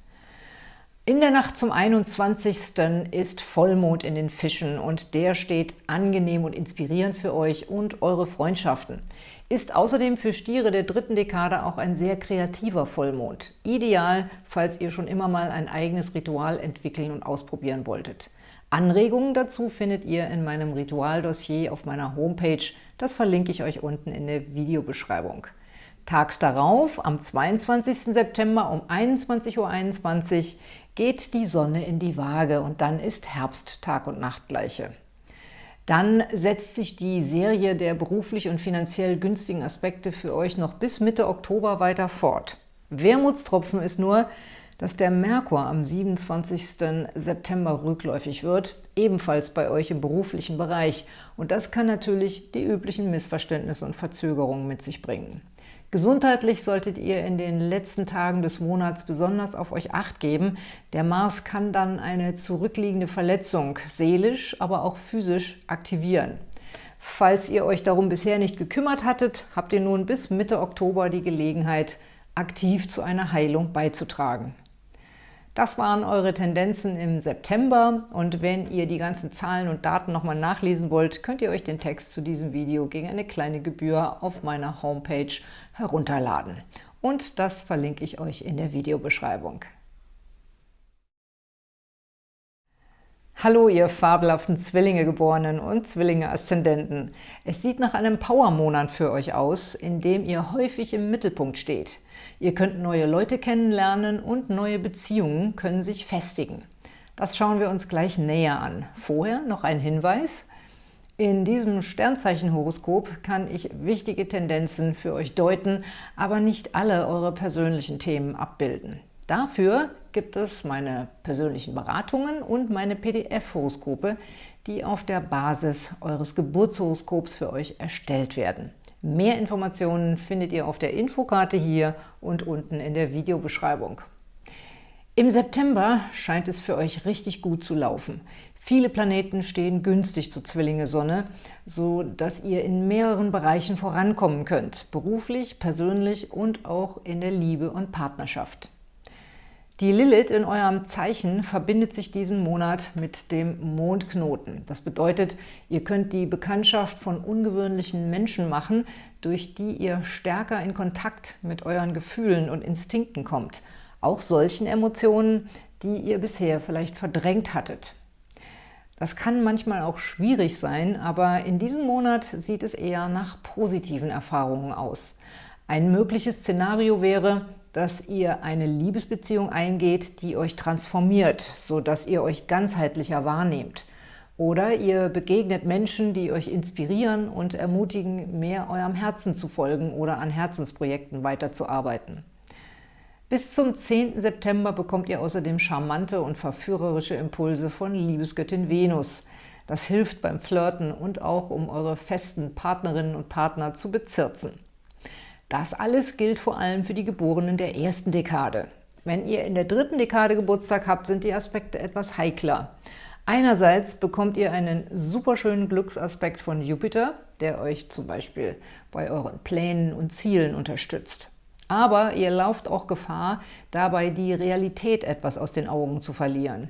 In der Nacht zum 21. ist Vollmond in den Fischen und der steht angenehm und inspirierend für euch und eure Freundschaften. Ist außerdem für Stiere der dritten Dekade auch ein sehr kreativer Vollmond. Ideal, falls ihr schon immer mal ein eigenes Ritual entwickeln und ausprobieren wolltet. Anregungen dazu findet ihr in meinem Ritualdossier auf meiner Homepage. Das verlinke ich euch unten in der Videobeschreibung. Tags darauf, am 22. September um 21.21 .21 Uhr, geht die Sonne in die Waage und dann ist Herbst Tag- und Nachtgleiche. Dann setzt sich die Serie der beruflich und finanziell günstigen Aspekte für euch noch bis Mitte Oktober weiter fort. Wermutstropfen ist nur, dass der Merkur am 27. September rückläufig wird, ebenfalls bei euch im beruflichen Bereich. Und das kann natürlich die üblichen Missverständnisse und Verzögerungen mit sich bringen. Gesundheitlich solltet ihr in den letzten Tagen des Monats besonders auf euch Acht geben. Der Mars kann dann eine zurückliegende Verletzung seelisch, aber auch physisch aktivieren. Falls ihr euch darum bisher nicht gekümmert hattet, habt ihr nun bis Mitte Oktober die Gelegenheit, aktiv zu einer Heilung beizutragen. Das waren eure Tendenzen im September und wenn ihr die ganzen Zahlen und Daten nochmal nachlesen wollt, könnt ihr euch den Text zu diesem Video gegen eine kleine Gebühr auf meiner Homepage herunterladen. Und das verlinke ich euch in der Videobeschreibung. Hallo, ihr fabelhaften Zwillinge-Geborenen und Zwillinge-Aszendenten. Es sieht nach einem Power-Monat für euch aus, in dem ihr häufig im Mittelpunkt steht. Ihr könnt neue Leute kennenlernen und neue Beziehungen können sich festigen. Das schauen wir uns gleich näher an. Vorher noch ein Hinweis. In diesem Sternzeichenhoroskop kann ich wichtige Tendenzen für euch deuten, aber nicht alle eure persönlichen Themen abbilden. Dafür gibt es meine persönlichen Beratungen und meine PDF-Horoskope, die auf der Basis eures Geburtshoroskops für euch erstellt werden. Mehr Informationen findet ihr auf der Infokarte hier und unten in der Videobeschreibung. Im September scheint es für euch richtig gut zu laufen. Viele Planeten stehen günstig zur Zwillinge-Sonne, so dass ihr in mehreren Bereichen vorankommen könnt, beruflich, persönlich und auch in der Liebe und Partnerschaft. Die Lilith in eurem Zeichen verbindet sich diesen Monat mit dem Mondknoten. Das bedeutet, ihr könnt die Bekanntschaft von ungewöhnlichen Menschen machen, durch die ihr stärker in Kontakt mit euren Gefühlen und Instinkten kommt. Auch solchen Emotionen, die ihr bisher vielleicht verdrängt hattet. Das kann manchmal auch schwierig sein, aber in diesem Monat sieht es eher nach positiven Erfahrungen aus. Ein mögliches Szenario wäre, dass ihr eine Liebesbeziehung eingeht, die euch transformiert, sodass ihr euch ganzheitlicher wahrnehmt. Oder ihr begegnet Menschen, die euch inspirieren und ermutigen, mehr eurem Herzen zu folgen oder an Herzensprojekten weiterzuarbeiten. Bis zum 10. September bekommt ihr außerdem charmante und verführerische Impulse von Liebesgöttin Venus. Das hilft beim Flirten und auch, um eure festen Partnerinnen und Partner zu bezirzen. Das alles gilt vor allem für die Geborenen der ersten Dekade. Wenn ihr in der dritten Dekade Geburtstag habt, sind die Aspekte etwas heikler. Einerseits bekommt ihr einen superschönen Glücksaspekt von Jupiter, der euch zum Beispiel bei euren Plänen und Zielen unterstützt. Aber ihr lauft auch Gefahr, dabei die Realität etwas aus den Augen zu verlieren.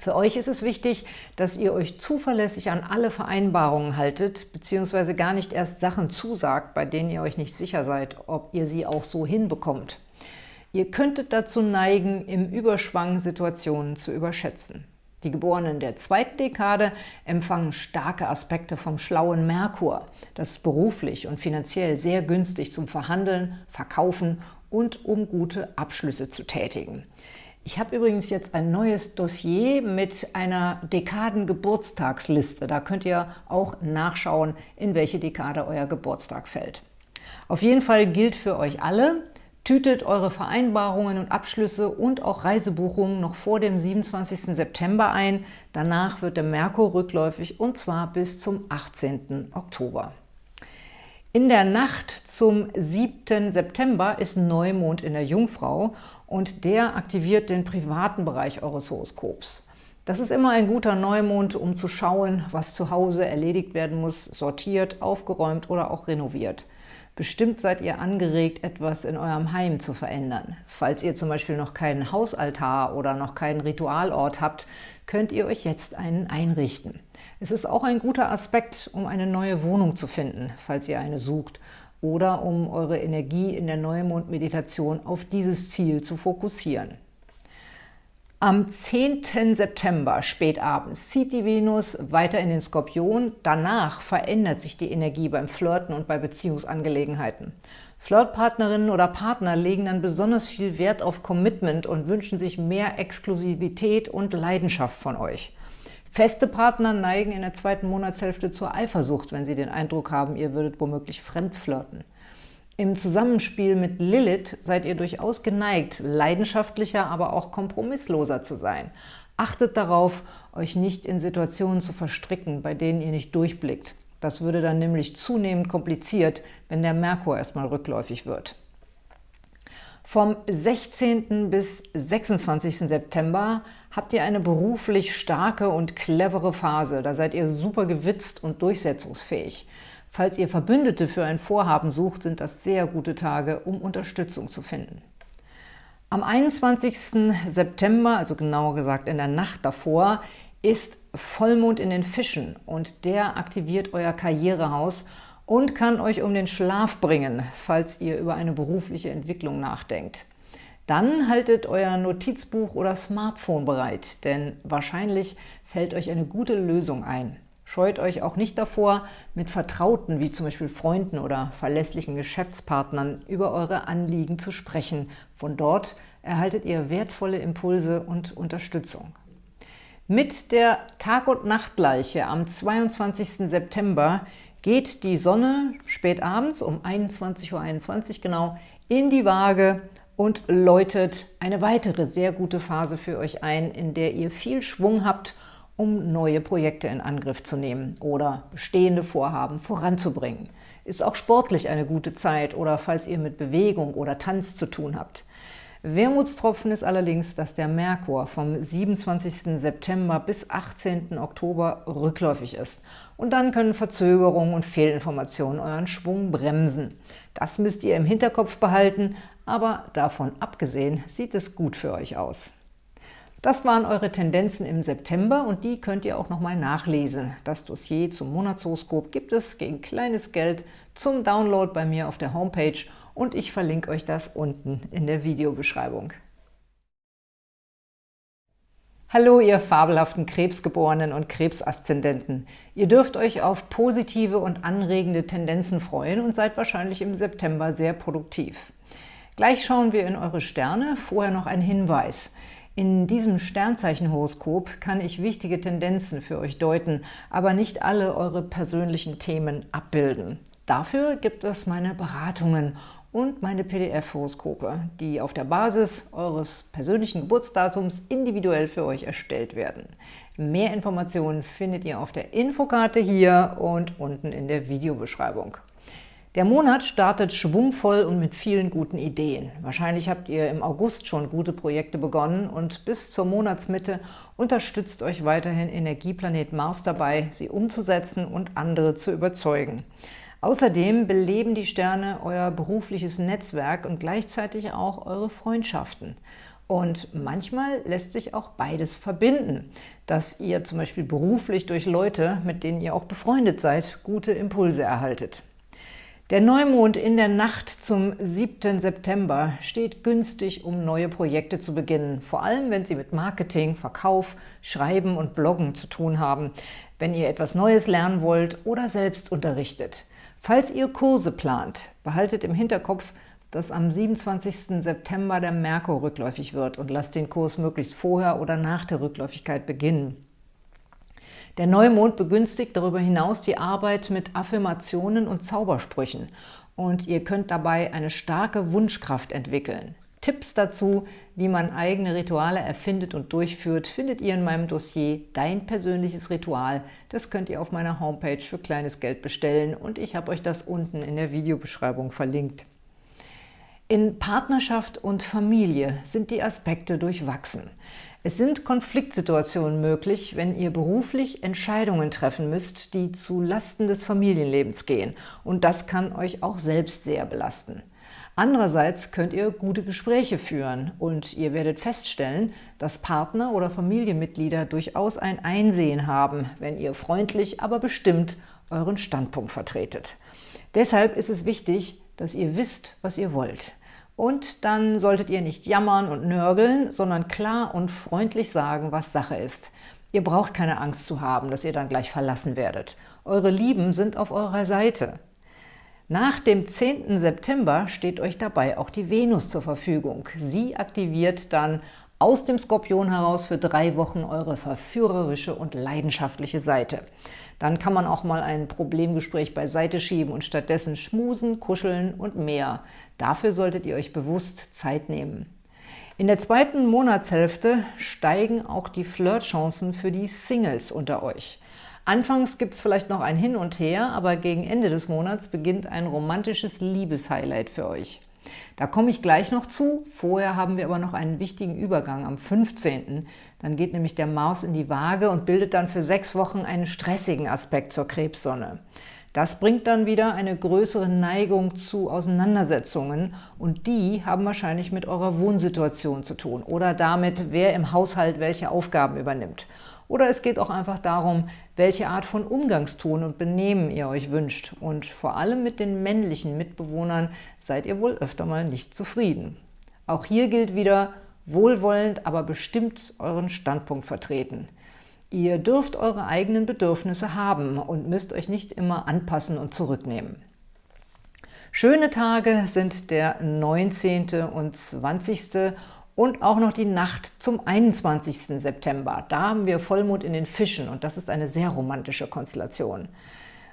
Für euch ist es wichtig, dass ihr euch zuverlässig an alle Vereinbarungen haltet, beziehungsweise gar nicht erst Sachen zusagt, bei denen ihr euch nicht sicher seid, ob ihr sie auch so hinbekommt. Ihr könntet dazu neigen, im Überschwang Situationen zu überschätzen. Die Geborenen der zweiten Dekade empfangen starke Aspekte vom schlauen Merkur. Das ist beruflich und finanziell sehr günstig zum Verhandeln, Verkaufen und um gute Abschlüsse zu tätigen. Ich habe übrigens jetzt ein neues Dossier mit einer Dekaden-Geburtstagsliste. Da könnt ihr auch nachschauen, in welche Dekade euer Geburtstag fällt. Auf jeden Fall gilt für euch alle, tütet eure Vereinbarungen und Abschlüsse und auch Reisebuchungen noch vor dem 27. September ein. Danach wird der Merkur rückläufig und zwar bis zum 18. Oktober. In der Nacht zum 7. September ist Neumond in der Jungfrau und der aktiviert den privaten Bereich eures Horoskops. Das ist immer ein guter Neumond, um zu schauen, was zu Hause erledigt werden muss, sortiert, aufgeräumt oder auch renoviert. Bestimmt seid ihr angeregt, etwas in eurem Heim zu verändern. Falls ihr zum Beispiel noch keinen Hausaltar oder noch keinen Ritualort habt, könnt ihr euch jetzt einen einrichten. Es ist auch ein guter Aspekt, um eine neue Wohnung zu finden, falls ihr eine sucht, oder um eure Energie in der Neumond-Meditation auf dieses Ziel zu fokussieren. Am 10. September, spätabends, zieht die Venus weiter in den Skorpion. Danach verändert sich die Energie beim Flirten und bei Beziehungsangelegenheiten. Flirtpartnerinnen oder Partner legen dann besonders viel Wert auf Commitment und wünschen sich mehr Exklusivität und Leidenschaft von euch. Feste Partner neigen in der zweiten Monatshälfte zur Eifersucht, wenn sie den Eindruck haben, ihr würdet womöglich fremdflirten. Im Zusammenspiel mit Lilith seid ihr durchaus geneigt, leidenschaftlicher, aber auch kompromissloser zu sein. Achtet darauf, euch nicht in Situationen zu verstricken, bei denen ihr nicht durchblickt. Das würde dann nämlich zunehmend kompliziert, wenn der Merkur erstmal rückläufig wird. Vom 16. bis 26. September habt ihr eine beruflich starke und clevere Phase. Da seid ihr super gewitzt und durchsetzungsfähig. Falls ihr Verbündete für ein Vorhaben sucht, sind das sehr gute Tage, um Unterstützung zu finden. Am 21. September, also genauer gesagt in der Nacht davor, ist Vollmond in den Fischen und der aktiviert euer Karrierehaus und kann euch um den Schlaf bringen, falls ihr über eine berufliche Entwicklung nachdenkt. Dann haltet euer Notizbuch oder Smartphone bereit, denn wahrscheinlich fällt euch eine gute Lösung ein. Scheut euch auch nicht davor, mit Vertrauten wie zum Beispiel Freunden oder verlässlichen Geschäftspartnern über eure Anliegen zu sprechen. Von dort erhaltet ihr wertvolle Impulse und Unterstützung. Mit der Tag- und Nachtgleiche am 22. September geht die Sonne spät abends um 21.21 Uhr .21 genau in die Waage und läutet eine weitere sehr gute Phase für euch ein, in der ihr viel Schwung habt, um neue Projekte in Angriff zu nehmen oder bestehende Vorhaben voranzubringen. Ist auch sportlich eine gute Zeit oder falls ihr mit Bewegung oder Tanz zu tun habt. Wermutstropfen ist allerdings, dass der Merkur vom 27. September bis 18. Oktober rückläufig ist. Und dann können Verzögerungen und Fehlinformationen euren Schwung bremsen. Das müsst ihr im Hinterkopf behalten, aber davon abgesehen sieht es gut für euch aus. Das waren eure Tendenzen im September und die könnt ihr auch nochmal nachlesen. Das Dossier zum Monatshoroskop gibt es gegen kleines Geld zum Download bei mir auf der Homepage und ich verlinke euch das unten in der Videobeschreibung. Hallo, ihr fabelhaften Krebsgeborenen und Krebsaszendenten. Ihr dürft euch auf positive und anregende Tendenzen freuen und seid wahrscheinlich im September sehr produktiv. Gleich schauen wir in eure Sterne, vorher noch ein Hinweis. In diesem Sternzeichenhoroskop kann ich wichtige Tendenzen für euch deuten, aber nicht alle eure persönlichen Themen abbilden. Dafür gibt es meine Beratungen und meine PDF-Horoskope, die auf der Basis eures persönlichen Geburtsdatums individuell für euch erstellt werden. Mehr Informationen findet ihr auf der Infokarte hier und unten in der Videobeschreibung. Der Monat startet schwungvoll und mit vielen guten Ideen. Wahrscheinlich habt ihr im August schon gute Projekte begonnen und bis zur Monatsmitte unterstützt euch weiterhin Energieplanet Mars dabei, sie umzusetzen und andere zu überzeugen. Außerdem beleben die Sterne euer berufliches Netzwerk und gleichzeitig auch eure Freundschaften. Und manchmal lässt sich auch beides verbinden, dass ihr zum Beispiel beruflich durch Leute, mit denen ihr auch befreundet seid, gute Impulse erhaltet. Der Neumond in der Nacht zum 7. September steht günstig, um neue Projekte zu beginnen, vor allem wenn Sie mit Marketing, Verkauf, Schreiben und Bloggen zu tun haben, wenn ihr etwas Neues lernen wollt oder selbst unterrichtet. Falls ihr Kurse plant, behaltet im Hinterkopf, dass am 27. September der Merkur rückläufig wird und lasst den Kurs möglichst vorher oder nach der Rückläufigkeit beginnen. Der Neumond begünstigt darüber hinaus die Arbeit mit Affirmationen und Zaubersprüchen und ihr könnt dabei eine starke Wunschkraft entwickeln. Tipps dazu, wie man eigene Rituale erfindet und durchführt, findet ihr in meinem Dossier Dein persönliches Ritual. Das könnt ihr auf meiner Homepage für kleines Geld bestellen und ich habe euch das unten in der Videobeschreibung verlinkt. In Partnerschaft und Familie sind die Aspekte durchwachsen. Es sind Konfliktsituationen möglich, wenn ihr beruflich Entscheidungen treffen müsst, die zu Lasten des Familienlebens gehen. Und das kann euch auch selbst sehr belasten. Andererseits könnt ihr gute Gespräche führen und ihr werdet feststellen, dass Partner oder Familienmitglieder durchaus ein Einsehen haben, wenn ihr freundlich, aber bestimmt euren Standpunkt vertretet. Deshalb ist es wichtig, dass ihr wisst, was ihr wollt. Und dann solltet ihr nicht jammern und nörgeln, sondern klar und freundlich sagen, was Sache ist. Ihr braucht keine Angst zu haben, dass ihr dann gleich verlassen werdet. Eure Lieben sind auf eurer Seite. Nach dem 10. September steht euch dabei auch die Venus zur Verfügung. Sie aktiviert dann aus dem Skorpion heraus für drei Wochen eure verführerische und leidenschaftliche Seite. Dann kann man auch mal ein Problemgespräch beiseite schieben und stattdessen schmusen, kuscheln und mehr. Dafür solltet ihr euch bewusst Zeit nehmen. In der zweiten Monatshälfte steigen auch die Flirtchancen für die Singles unter euch. Anfangs gibt es vielleicht noch ein Hin und Her, aber gegen Ende des Monats beginnt ein romantisches Liebeshighlight für euch. Da komme ich gleich noch zu. Vorher haben wir aber noch einen wichtigen Übergang am 15. Dann geht nämlich der Mars in die Waage und bildet dann für sechs Wochen einen stressigen Aspekt zur Krebssonne. Das bringt dann wieder eine größere Neigung zu Auseinandersetzungen und die haben wahrscheinlich mit eurer Wohnsituation zu tun oder damit, wer im Haushalt welche Aufgaben übernimmt. Oder es geht auch einfach darum, welche Art von Umgangston und Benehmen ihr euch wünscht. Und vor allem mit den männlichen Mitbewohnern seid ihr wohl öfter mal nicht zufrieden. Auch hier gilt wieder, wohlwollend, aber bestimmt euren Standpunkt vertreten. Ihr dürft eure eigenen Bedürfnisse haben und müsst euch nicht immer anpassen und zurücknehmen. Schöne Tage sind der 19. und 20. und auch noch die Nacht zum 21. September. Da haben wir Vollmond in den Fischen und das ist eine sehr romantische Konstellation.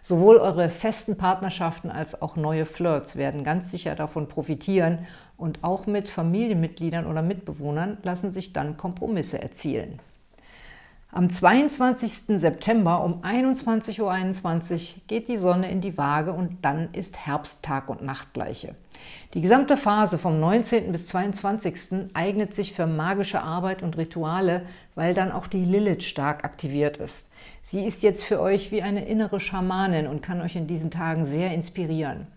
Sowohl eure festen Partnerschaften als auch neue Flirts werden ganz sicher davon profitieren und auch mit Familienmitgliedern oder Mitbewohnern lassen sich dann Kompromisse erzielen. Am 22. September um 21.21 Uhr geht die Sonne in die Waage und dann ist Herbst Tag und Nachtgleiche. Die gesamte Phase vom 19. bis 22. eignet sich für magische Arbeit und Rituale, weil dann auch die Lilith stark aktiviert ist. Sie ist jetzt für euch wie eine innere Schamanin und kann euch in diesen Tagen sehr inspirieren.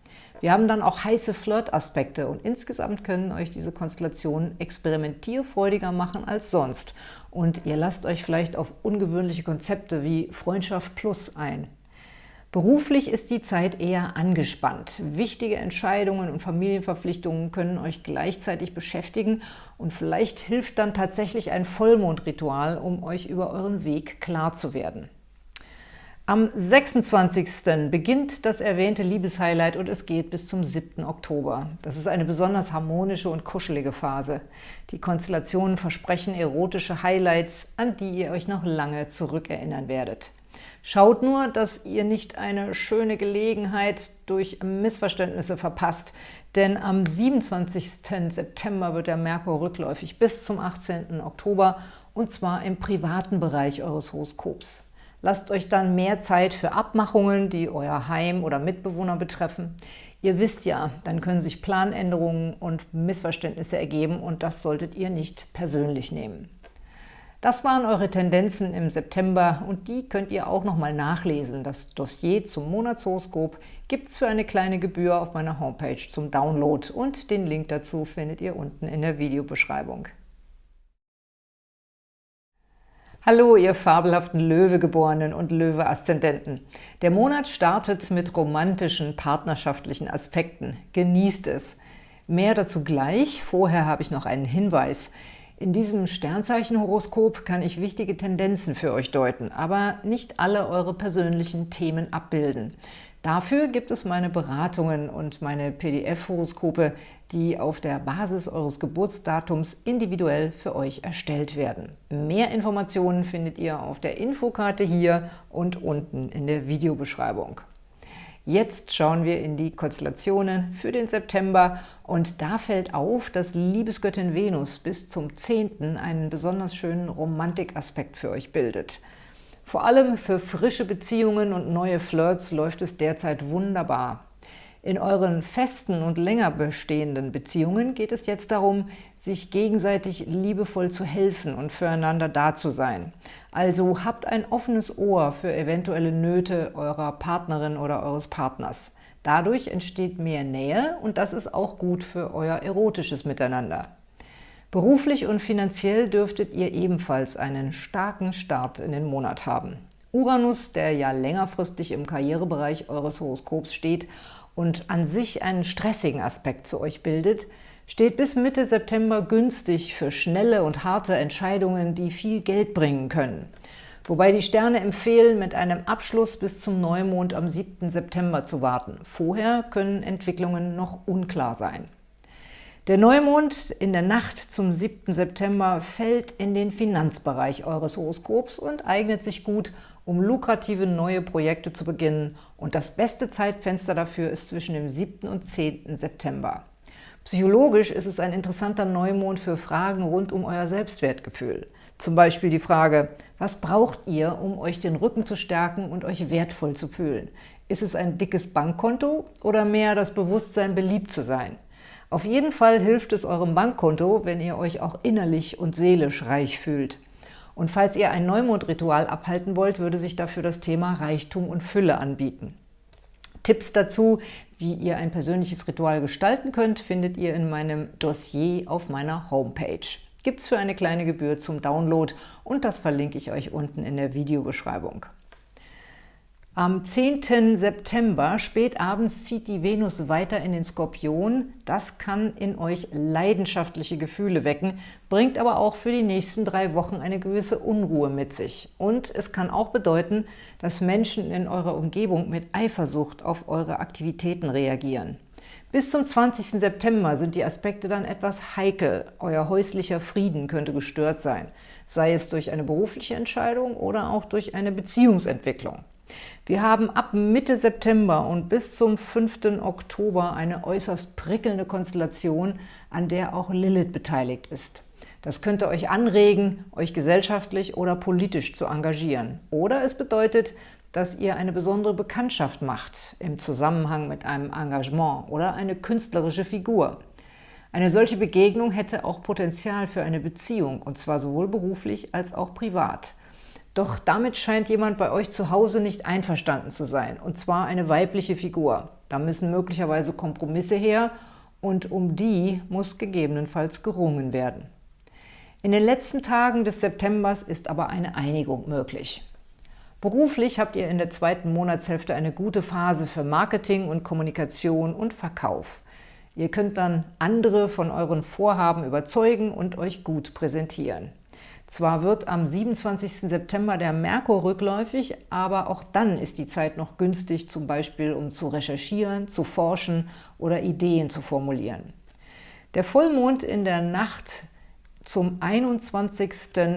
Wir haben dann auch heiße Flirt-Aspekte und insgesamt können euch diese Konstellationen experimentierfreudiger machen als sonst. Und ihr lasst euch vielleicht auf ungewöhnliche Konzepte wie Freundschaft Plus ein. Beruflich ist die Zeit eher angespannt. Wichtige Entscheidungen und Familienverpflichtungen können euch gleichzeitig beschäftigen und vielleicht hilft dann tatsächlich ein Vollmondritual, um euch über euren Weg klar zu werden. Am 26. beginnt das erwähnte Liebeshighlight und es geht bis zum 7. Oktober. Das ist eine besonders harmonische und kuschelige Phase. Die Konstellationen versprechen erotische Highlights, an die ihr euch noch lange zurückerinnern werdet. Schaut nur, dass ihr nicht eine schöne Gelegenheit durch Missverständnisse verpasst, denn am 27. September wird der Merkur rückläufig bis zum 18. Oktober und zwar im privaten Bereich eures Horoskops. Lasst euch dann mehr Zeit für Abmachungen, die euer Heim oder Mitbewohner betreffen. Ihr wisst ja, dann können sich Planänderungen und Missverständnisse ergeben und das solltet ihr nicht persönlich nehmen. Das waren eure Tendenzen im September und die könnt ihr auch nochmal nachlesen. Das Dossier zum Monatshoroskop gibt es für eine kleine Gebühr auf meiner Homepage zum Download und den Link dazu findet ihr unten in der Videobeschreibung. Hallo, ihr fabelhaften Löwegeborenen und Löwe-Aszendenten. Der Monat startet mit romantischen, partnerschaftlichen Aspekten. Genießt es. Mehr dazu gleich. Vorher habe ich noch einen Hinweis. In diesem Sternzeichenhoroskop kann ich wichtige Tendenzen für euch deuten, aber nicht alle eure persönlichen Themen abbilden. Dafür gibt es meine Beratungen und meine PDF-Horoskope, die auf der Basis eures Geburtsdatums individuell für euch erstellt werden. Mehr Informationen findet ihr auf der Infokarte hier und unten in der Videobeschreibung. Jetzt schauen wir in die Konstellationen für den September und da fällt auf, dass Liebesgöttin Venus bis zum 10. einen besonders schönen Romantikaspekt für euch bildet – vor allem für frische Beziehungen und neue Flirts läuft es derzeit wunderbar. In euren festen und länger bestehenden Beziehungen geht es jetzt darum, sich gegenseitig liebevoll zu helfen und füreinander da zu sein. Also habt ein offenes Ohr für eventuelle Nöte eurer Partnerin oder eures Partners. Dadurch entsteht mehr Nähe und das ist auch gut für euer erotisches Miteinander. Beruflich und finanziell dürftet ihr ebenfalls einen starken Start in den Monat haben. Uranus, der ja längerfristig im Karrierebereich eures Horoskops steht und an sich einen stressigen Aspekt zu euch bildet, steht bis Mitte September günstig für schnelle und harte Entscheidungen, die viel Geld bringen können. Wobei die Sterne empfehlen, mit einem Abschluss bis zum Neumond am 7. September zu warten. Vorher können Entwicklungen noch unklar sein. Der Neumond in der Nacht zum 7. September fällt in den Finanzbereich eures Horoskops und eignet sich gut, um lukrative neue Projekte zu beginnen. Und das beste Zeitfenster dafür ist zwischen dem 7. und 10. September. Psychologisch ist es ein interessanter Neumond für Fragen rund um euer Selbstwertgefühl. Zum Beispiel die Frage, Was braucht ihr, um euch den Rücken zu stärken und euch wertvoll zu fühlen? Ist es ein dickes Bankkonto oder mehr das Bewusstsein, beliebt zu sein? Auf jeden Fall hilft es eurem Bankkonto, wenn ihr euch auch innerlich und seelisch reich fühlt. Und falls ihr ein Neumondritual abhalten wollt, würde sich dafür das Thema Reichtum und Fülle anbieten. Tipps dazu, wie ihr ein persönliches Ritual gestalten könnt, findet ihr in meinem Dossier auf meiner Homepage gibt es für eine kleine Gebühr zum Download und das verlinke ich euch unten in der Videobeschreibung. Am 10. September, spät abends, zieht die Venus weiter in den Skorpion. Das kann in euch leidenschaftliche Gefühle wecken, bringt aber auch für die nächsten drei Wochen eine gewisse Unruhe mit sich. Und es kann auch bedeuten, dass Menschen in eurer Umgebung mit Eifersucht auf eure Aktivitäten reagieren. Bis zum 20. September sind die Aspekte dann etwas heikel. Euer häuslicher Frieden könnte gestört sein, sei es durch eine berufliche Entscheidung oder auch durch eine Beziehungsentwicklung. Wir haben ab Mitte September und bis zum 5. Oktober eine äußerst prickelnde Konstellation, an der auch Lilith beteiligt ist. Das könnte euch anregen, euch gesellschaftlich oder politisch zu engagieren. Oder es bedeutet, dass ihr eine besondere Bekanntschaft macht im Zusammenhang mit einem Engagement oder eine künstlerische Figur. Eine solche Begegnung hätte auch Potenzial für eine Beziehung, und zwar sowohl beruflich als auch privat. Doch damit scheint jemand bei euch zu Hause nicht einverstanden zu sein, und zwar eine weibliche Figur. Da müssen möglicherweise Kompromisse her, und um die muss gegebenenfalls gerungen werden. In den letzten Tagen des Septembers ist aber eine Einigung möglich. Beruflich habt ihr in der zweiten Monatshälfte eine gute Phase für Marketing und Kommunikation und Verkauf. Ihr könnt dann andere von euren Vorhaben überzeugen und euch gut präsentieren. Zwar wird am 27. September der Merkur rückläufig, aber auch dann ist die Zeit noch günstig, zum Beispiel um zu recherchieren, zu forschen oder Ideen zu formulieren. Der Vollmond in der Nacht zum 21.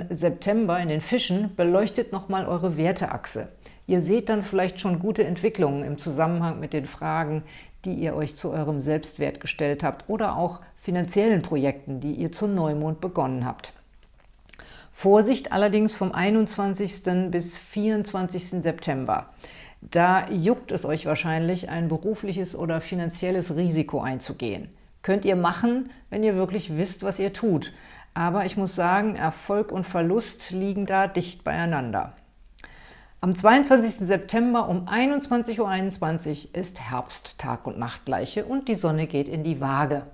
September in den Fischen beleuchtet nochmal eure Werteachse. Ihr seht dann vielleicht schon gute Entwicklungen im Zusammenhang mit den Fragen, die ihr euch zu eurem Selbstwert gestellt habt oder auch finanziellen Projekten, die ihr zu Neumond begonnen habt. Vorsicht allerdings vom 21. bis 24. September. Da juckt es euch wahrscheinlich, ein berufliches oder finanzielles Risiko einzugehen. Könnt ihr machen, wenn ihr wirklich wisst, was ihr tut. Aber ich muss sagen, Erfolg und Verlust liegen da dicht beieinander. Am 22. September um 21.21 Uhr ist Herbst, Tag- und Nachtgleiche und die Sonne geht in die Waage.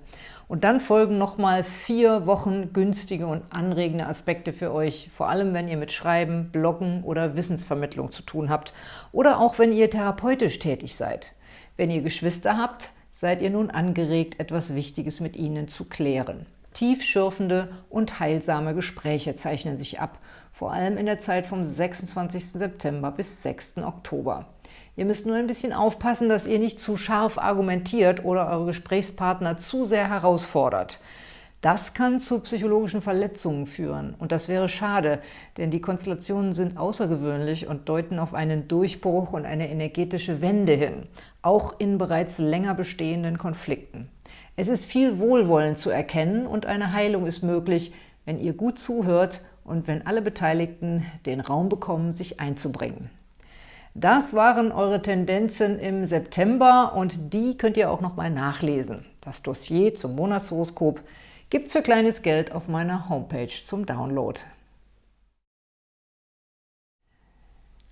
Und dann folgen nochmal vier Wochen günstige und anregende Aspekte für euch, vor allem wenn ihr mit Schreiben, Bloggen oder Wissensvermittlung zu tun habt oder auch wenn ihr therapeutisch tätig seid. Wenn ihr Geschwister habt, seid ihr nun angeregt, etwas Wichtiges mit ihnen zu klären. Tiefschürfende und heilsame Gespräche zeichnen sich ab, vor allem in der Zeit vom 26. September bis 6. Oktober. Ihr müsst nur ein bisschen aufpassen, dass ihr nicht zu scharf argumentiert oder eure Gesprächspartner zu sehr herausfordert. Das kann zu psychologischen Verletzungen führen und das wäre schade, denn die Konstellationen sind außergewöhnlich und deuten auf einen Durchbruch und eine energetische Wende hin, auch in bereits länger bestehenden Konflikten. Es ist viel Wohlwollen zu erkennen und eine Heilung ist möglich, wenn ihr gut zuhört und wenn alle Beteiligten den Raum bekommen, sich einzubringen. Das waren eure Tendenzen im September und die könnt ihr auch nochmal nachlesen. Das Dossier zum Monatshoroskop gibt es für kleines Geld auf meiner Homepage zum Download.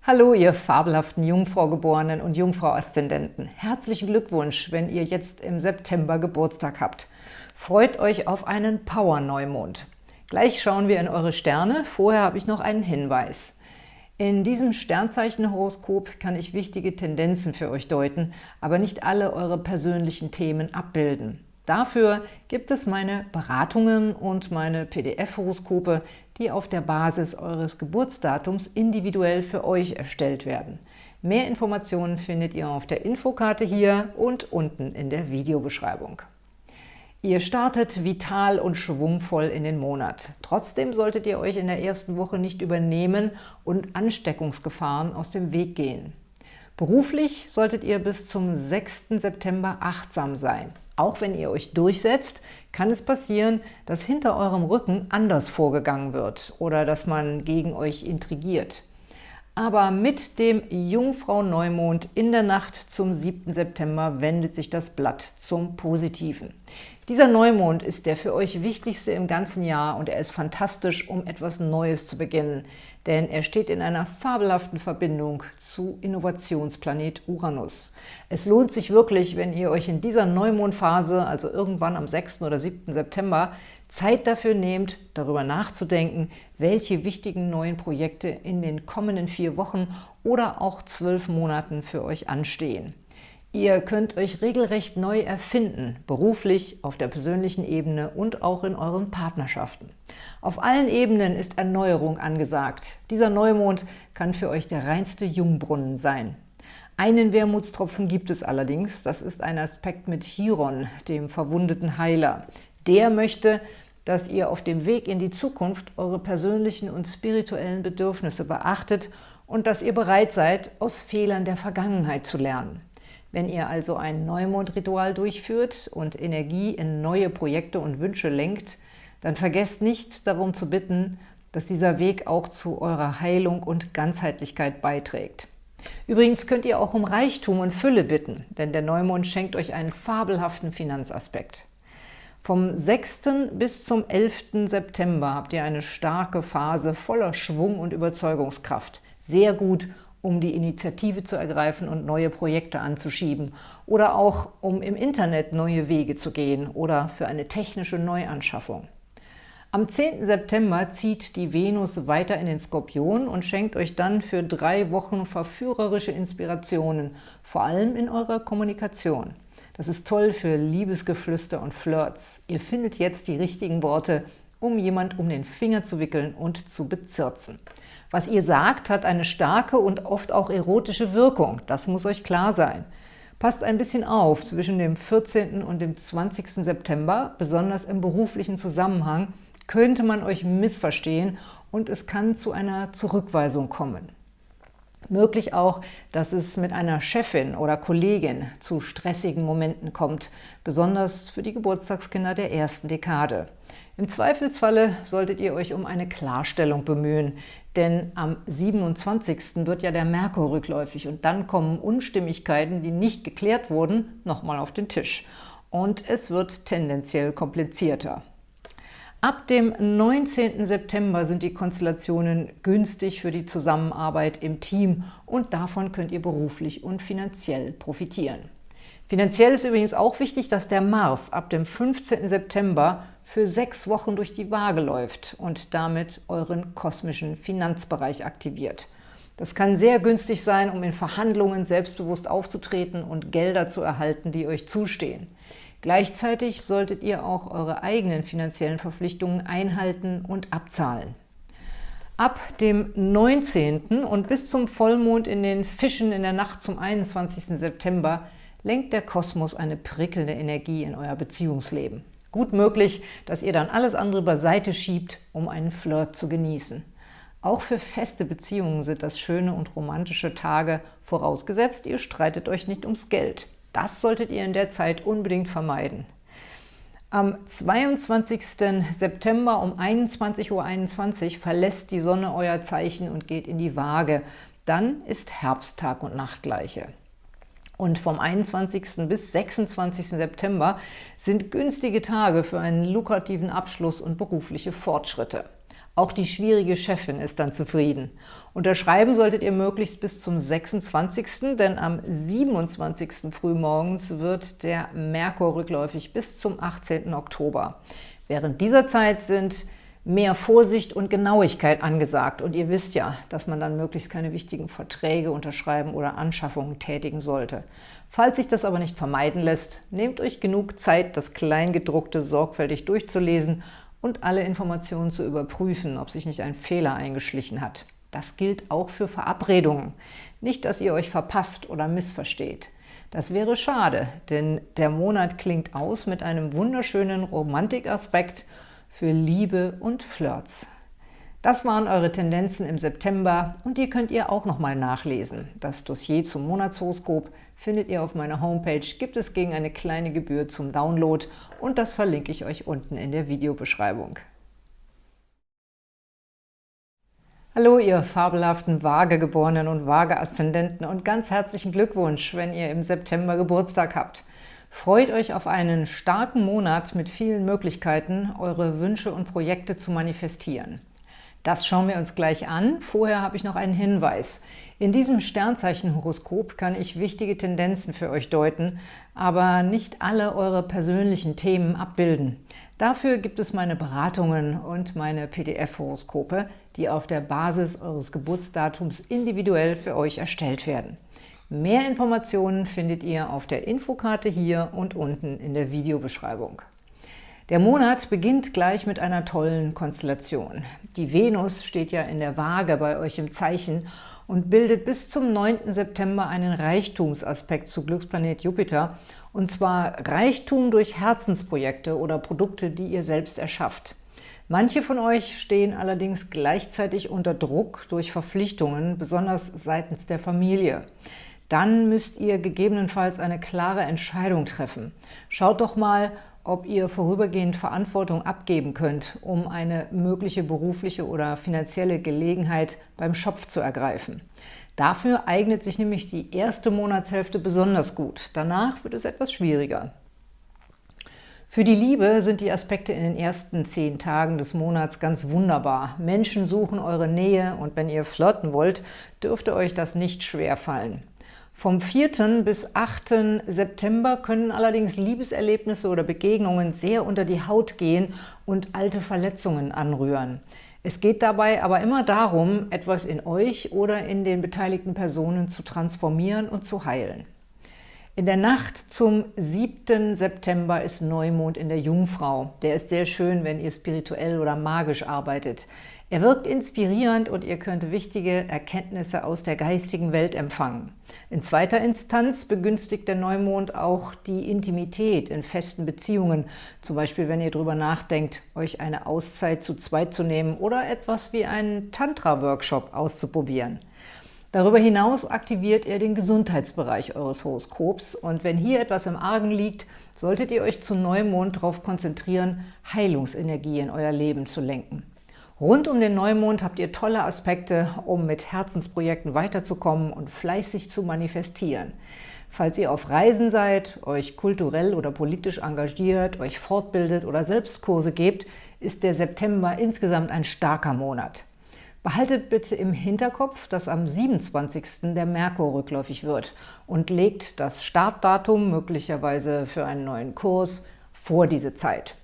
Hallo, ihr fabelhaften Jungfraugeborenen und Jungfrau-Aszendenten. Herzlichen Glückwunsch, wenn ihr jetzt im September Geburtstag habt. Freut euch auf einen Power-Neumond. Gleich schauen wir in eure Sterne. Vorher habe ich noch einen Hinweis. In diesem Sternzeichenhoroskop kann ich wichtige Tendenzen für euch deuten, aber nicht alle eure persönlichen Themen abbilden. Dafür gibt es meine Beratungen und meine PDF-Horoskope, die auf der Basis eures Geburtsdatums individuell für euch erstellt werden. Mehr Informationen findet ihr auf der Infokarte hier und unten in der Videobeschreibung. Ihr startet vital und schwungvoll in den Monat. Trotzdem solltet ihr euch in der ersten Woche nicht übernehmen und Ansteckungsgefahren aus dem Weg gehen. Beruflich solltet ihr bis zum 6. September achtsam sein. Auch wenn ihr euch durchsetzt, kann es passieren, dass hinter eurem Rücken anders vorgegangen wird oder dass man gegen euch intrigiert. Aber mit dem Jungfrau-Neumond in der Nacht zum 7. September wendet sich das Blatt zum Positiven. Dieser Neumond ist der für euch wichtigste im ganzen Jahr und er ist fantastisch, um etwas Neues zu beginnen, denn er steht in einer fabelhaften Verbindung zu Innovationsplanet Uranus. Es lohnt sich wirklich, wenn ihr euch in dieser Neumondphase, also irgendwann am 6. oder 7. September, Zeit dafür nehmt, darüber nachzudenken, welche wichtigen neuen Projekte in den kommenden vier Wochen oder auch zwölf Monaten für euch anstehen. Ihr könnt euch regelrecht neu erfinden, beruflich, auf der persönlichen Ebene und auch in euren Partnerschaften. Auf allen Ebenen ist Erneuerung angesagt. Dieser Neumond kann für euch der reinste Jungbrunnen sein. Einen Wermutstropfen gibt es allerdings, das ist ein Aspekt mit Chiron, dem verwundeten Heiler. Der möchte, dass ihr auf dem Weg in die Zukunft eure persönlichen und spirituellen Bedürfnisse beachtet und dass ihr bereit seid, aus Fehlern der Vergangenheit zu lernen. Wenn ihr also ein Neumondritual durchführt und Energie in neue Projekte und Wünsche lenkt, dann vergesst nicht darum zu bitten, dass dieser Weg auch zu eurer Heilung und Ganzheitlichkeit beiträgt. Übrigens könnt ihr auch um Reichtum und Fülle bitten, denn der Neumond schenkt euch einen fabelhaften Finanzaspekt. Vom 6. bis zum 11. September habt ihr eine starke Phase voller Schwung und Überzeugungskraft. Sehr gut, um die Initiative zu ergreifen und neue Projekte anzuschieben oder auch um im Internet neue Wege zu gehen oder für eine technische Neuanschaffung. Am 10. September zieht die Venus weiter in den Skorpion und schenkt euch dann für drei Wochen verführerische Inspirationen, vor allem in eurer Kommunikation. Das ist toll für Liebesgeflüster und Flirts. Ihr findet jetzt die richtigen Worte, um jemand um den Finger zu wickeln und zu bezirzen. Was ihr sagt, hat eine starke und oft auch erotische Wirkung. Das muss euch klar sein. Passt ein bisschen auf zwischen dem 14. und dem 20. September, besonders im beruflichen Zusammenhang, könnte man euch missverstehen und es kann zu einer Zurückweisung kommen. Möglich auch, dass es mit einer Chefin oder Kollegin zu stressigen Momenten kommt, besonders für die Geburtstagskinder der ersten Dekade. Im Zweifelsfalle solltet ihr euch um eine Klarstellung bemühen, denn am 27. wird ja der Merkur rückläufig und dann kommen Unstimmigkeiten, die nicht geklärt wurden, nochmal auf den Tisch. Und es wird tendenziell komplizierter. Ab dem 19. September sind die Konstellationen günstig für die Zusammenarbeit im Team und davon könnt ihr beruflich und finanziell profitieren. Finanziell ist übrigens auch wichtig, dass der Mars ab dem 15. September für sechs Wochen durch die Waage läuft und damit euren kosmischen Finanzbereich aktiviert. Das kann sehr günstig sein, um in Verhandlungen selbstbewusst aufzutreten und Gelder zu erhalten, die euch zustehen. Gleichzeitig solltet ihr auch eure eigenen finanziellen Verpflichtungen einhalten und abzahlen. Ab dem 19. und bis zum Vollmond in den Fischen in der Nacht zum 21. September lenkt der Kosmos eine prickelnde Energie in euer Beziehungsleben. Gut möglich, dass ihr dann alles andere beiseite schiebt, um einen Flirt zu genießen. Auch für feste Beziehungen sind das schöne und romantische Tage, vorausgesetzt, ihr streitet euch nicht ums Geld. Das solltet ihr in der Zeit unbedingt vermeiden. Am 22. September um 21.21 Uhr .21 verlässt die Sonne euer Zeichen und geht in die Waage. Dann ist Herbsttag und Nachtgleiche. Und vom 21. bis 26. September sind günstige Tage für einen lukrativen Abschluss und berufliche Fortschritte. Auch die schwierige Chefin ist dann zufrieden. Unterschreiben solltet ihr möglichst bis zum 26., denn am 27. frühmorgens wird der Merkur rückläufig bis zum 18. Oktober. Während dieser Zeit sind mehr Vorsicht und Genauigkeit angesagt. Und ihr wisst ja, dass man dann möglichst keine wichtigen Verträge unterschreiben oder Anschaffungen tätigen sollte. Falls sich das aber nicht vermeiden lässt, nehmt euch genug Zeit, das Kleingedruckte sorgfältig durchzulesen und alle Informationen zu überprüfen, ob sich nicht ein Fehler eingeschlichen hat. Das gilt auch für Verabredungen. Nicht, dass ihr euch verpasst oder missversteht. Das wäre schade, denn der Monat klingt aus mit einem wunderschönen Romantikaspekt für Liebe und Flirts. Das waren eure Tendenzen im September und die könnt ihr auch nochmal nachlesen. Das Dossier zum Monatshoroskop findet ihr auf meiner Homepage, gibt es gegen eine kleine Gebühr zum Download und das verlinke ich euch unten in der Videobeschreibung. Hallo, ihr fabelhaften Waagegeborenen und Waage-Aszendenten und ganz herzlichen Glückwunsch, wenn ihr im September Geburtstag habt. Freut euch auf einen starken Monat mit vielen Möglichkeiten, eure Wünsche und Projekte zu manifestieren. Das schauen wir uns gleich an. Vorher habe ich noch einen Hinweis. In diesem Sternzeichenhoroskop kann ich wichtige Tendenzen für euch deuten, aber nicht alle eure persönlichen Themen abbilden. Dafür gibt es meine Beratungen und meine PDF-Horoskope, die auf der Basis eures Geburtsdatums individuell für euch erstellt werden. Mehr Informationen findet ihr auf der Infokarte hier und unten in der Videobeschreibung. Der Monat beginnt gleich mit einer tollen Konstellation. Die Venus steht ja in der Waage bei euch im Zeichen und bildet bis zum 9. September einen Reichtumsaspekt zu Glücksplanet Jupiter, und zwar Reichtum durch Herzensprojekte oder Produkte, die ihr selbst erschafft. Manche von euch stehen allerdings gleichzeitig unter Druck durch Verpflichtungen, besonders seitens der Familie dann müsst ihr gegebenenfalls eine klare Entscheidung treffen. Schaut doch mal, ob ihr vorübergehend Verantwortung abgeben könnt, um eine mögliche berufliche oder finanzielle Gelegenheit beim Schopf zu ergreifen. Dafür eignet sich nämlich die erste Monatshälfte besonders gut. Danach wird es etwas schwieriger. Für die Liebe sind die Aspekte in den ersten zehn Tagen des Monats ganz wunderbar. Menschen suchen eure Nähe und wenn ihr flirten wollt, dürfte euch das nicht schwer fallen. Vom 4. bis 8. September können allerdings Liebeserlebnisse oder Begegnungen sehr unter die Haut gehen und alte Verletzungen anrühren. Es geht dabei aber immer darum, etwas in euch oder in den beteiligten Personen zu transformieren und zu heilen. In der Nacht zum 7. September ist Neumond in der Jungfrau. Der ist sehr schön, wenn ihr spirituell oder magisch arbeitet. Er wirkt inspirierend und ihr könnt wichtige Erkenntnisse aus der geistigen Welt empfangen. In zweiter Instanz begünstigt der Neumond auch die Intimität in festen Beziehungen, zum Beispiel wenn ihr darüber nachdenkt, euch eine Auszeit zu zweit zu nehmen oder etwas wie einen Tantra-Workshop auszuprobieren. Darüber hinaus aktiviert er den Gesundheitsbereich eures Horoskops und wenn hier etwas im Argen liegt, solltet ihr euch zum Neumond darauf konzentrieren, Heilungsenergie in euer Leben zu lenken. Rund um den Neumond habt ihr tolle Aspekte, um mit Herzensprojekten weiterzukommen und fleißig zu manifestieren. Falls ihr auf Reisen seid, euch kulturell oder politisch engagiert, euch fortbildet oder Selbstkurse gebt, ist der September insgesamt ein starker Monat. Behaltet bitte im Hinterkopf, dass am 27. der Merkur rückläufig wird und legt das Startdatum möglicherweise für einen neuen Kurs vor diese Zeit.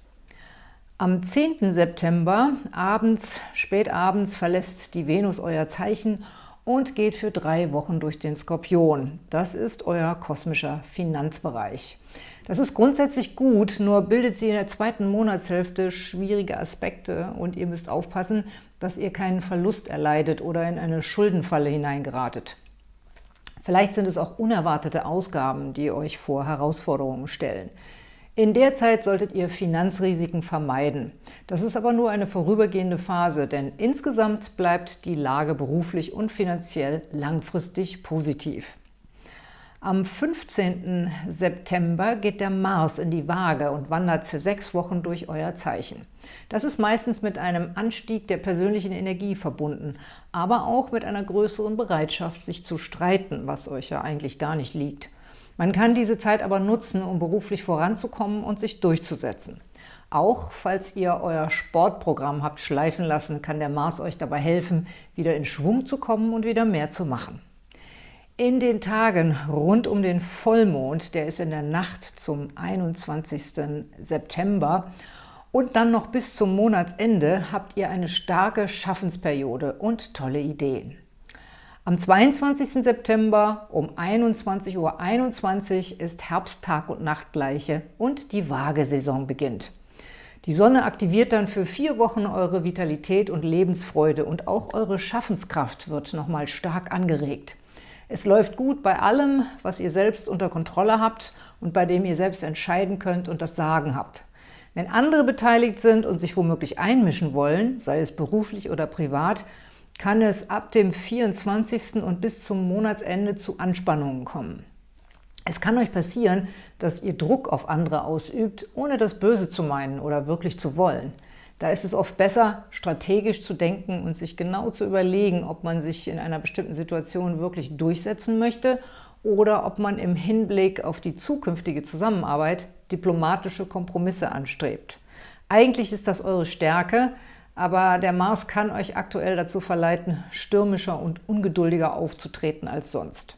Am 10. September abends, spätabends verlässt die Venus euer Zeichen und geht für drei Wochen durch den Skorpion. Das ist euer kosmischer Finanzbereich. Das ist grundsätzlich gut, nur bildet sie in der zweiten Monatshälfte schwierige Aspekte und ihr müsst aufpassen, dass ihr keinen Verlust erleidet oder in eine Schuldenfalle hineingeratet. Vielleicht sind es auch unerwartete Ausgaben, die euch vor Herausforderungen stellen. In der Zeit solltet ihr Finanzrisiken vermeiden. Das ist aber nur eine vorübergehende Phase, denn insgesamt bleibt die Lage beruflich und finanziell langfristig positiv. Am 15. September geht der Mars in die Waage und wandert für sechs Wochen durch euer Zeichen. Das ist meistens mit einem Anstieg der persönlichen Energie verbunden, aber auch mit einer größeren Bereitschaft, sich zu streiten, was euch ja eigentlich gar nicht liegt. Man kann diese Zeit aber nutzen, um beruflich voranzukommen und sich durchzusetzen. Auch falls ihr euer Sportprogramm habt schleifen lassen, kann der Mars euch dabei helfen, wieder in Schwung zu kommen und wieder mehr zu machen. In den Tagen rund um den Vollmond, der ist in der Nacht zum 21. September und dann noch bis zum Monatsende, habt ihr eine starke Schaffensperiode und tolle Ideen. Am 22. September um 21.21 Uhr .21 ist Herbsttag und Nachtgleiche und die Waagesaison beginnt. Die Sonne aktiviert dann für vier Wochen eure Vitalität und Lebensfreude und auch eure Schaffenskraft wird nochmal stark angeregt. Es läuft gut bei allem, was ihr selbst unter Kontrolle habt und bei dem ihr selbst entscheiden könnt und das Sagen habt. Wenn andere beteiligt sind und sich womöglich einmischen wollen, sei es beruflich oder privat, kann es ab dem 24. und bis zum Monatsende zu Anspannungen kommen. Es kann euch passieren, dass ihr Druck auf andere ausübt, ohne das Böse zu meinen oder wirklich zu wollen. Da ist es oft besser, strategisch zu denken und sich genau zu überlegen, ob man sich in einer bestimmten Situation wirklich durchsetzen möchte oder ob man im Hinblick auf die zukünftige Zusammenarbeit diplomatische Kompromisse anstrebt. Eigentlich ist das eure Stärke, aber der Mars kann euch aktuell dazu verleiten, stürmischer und ungeduldiger aufzutreten als sonst.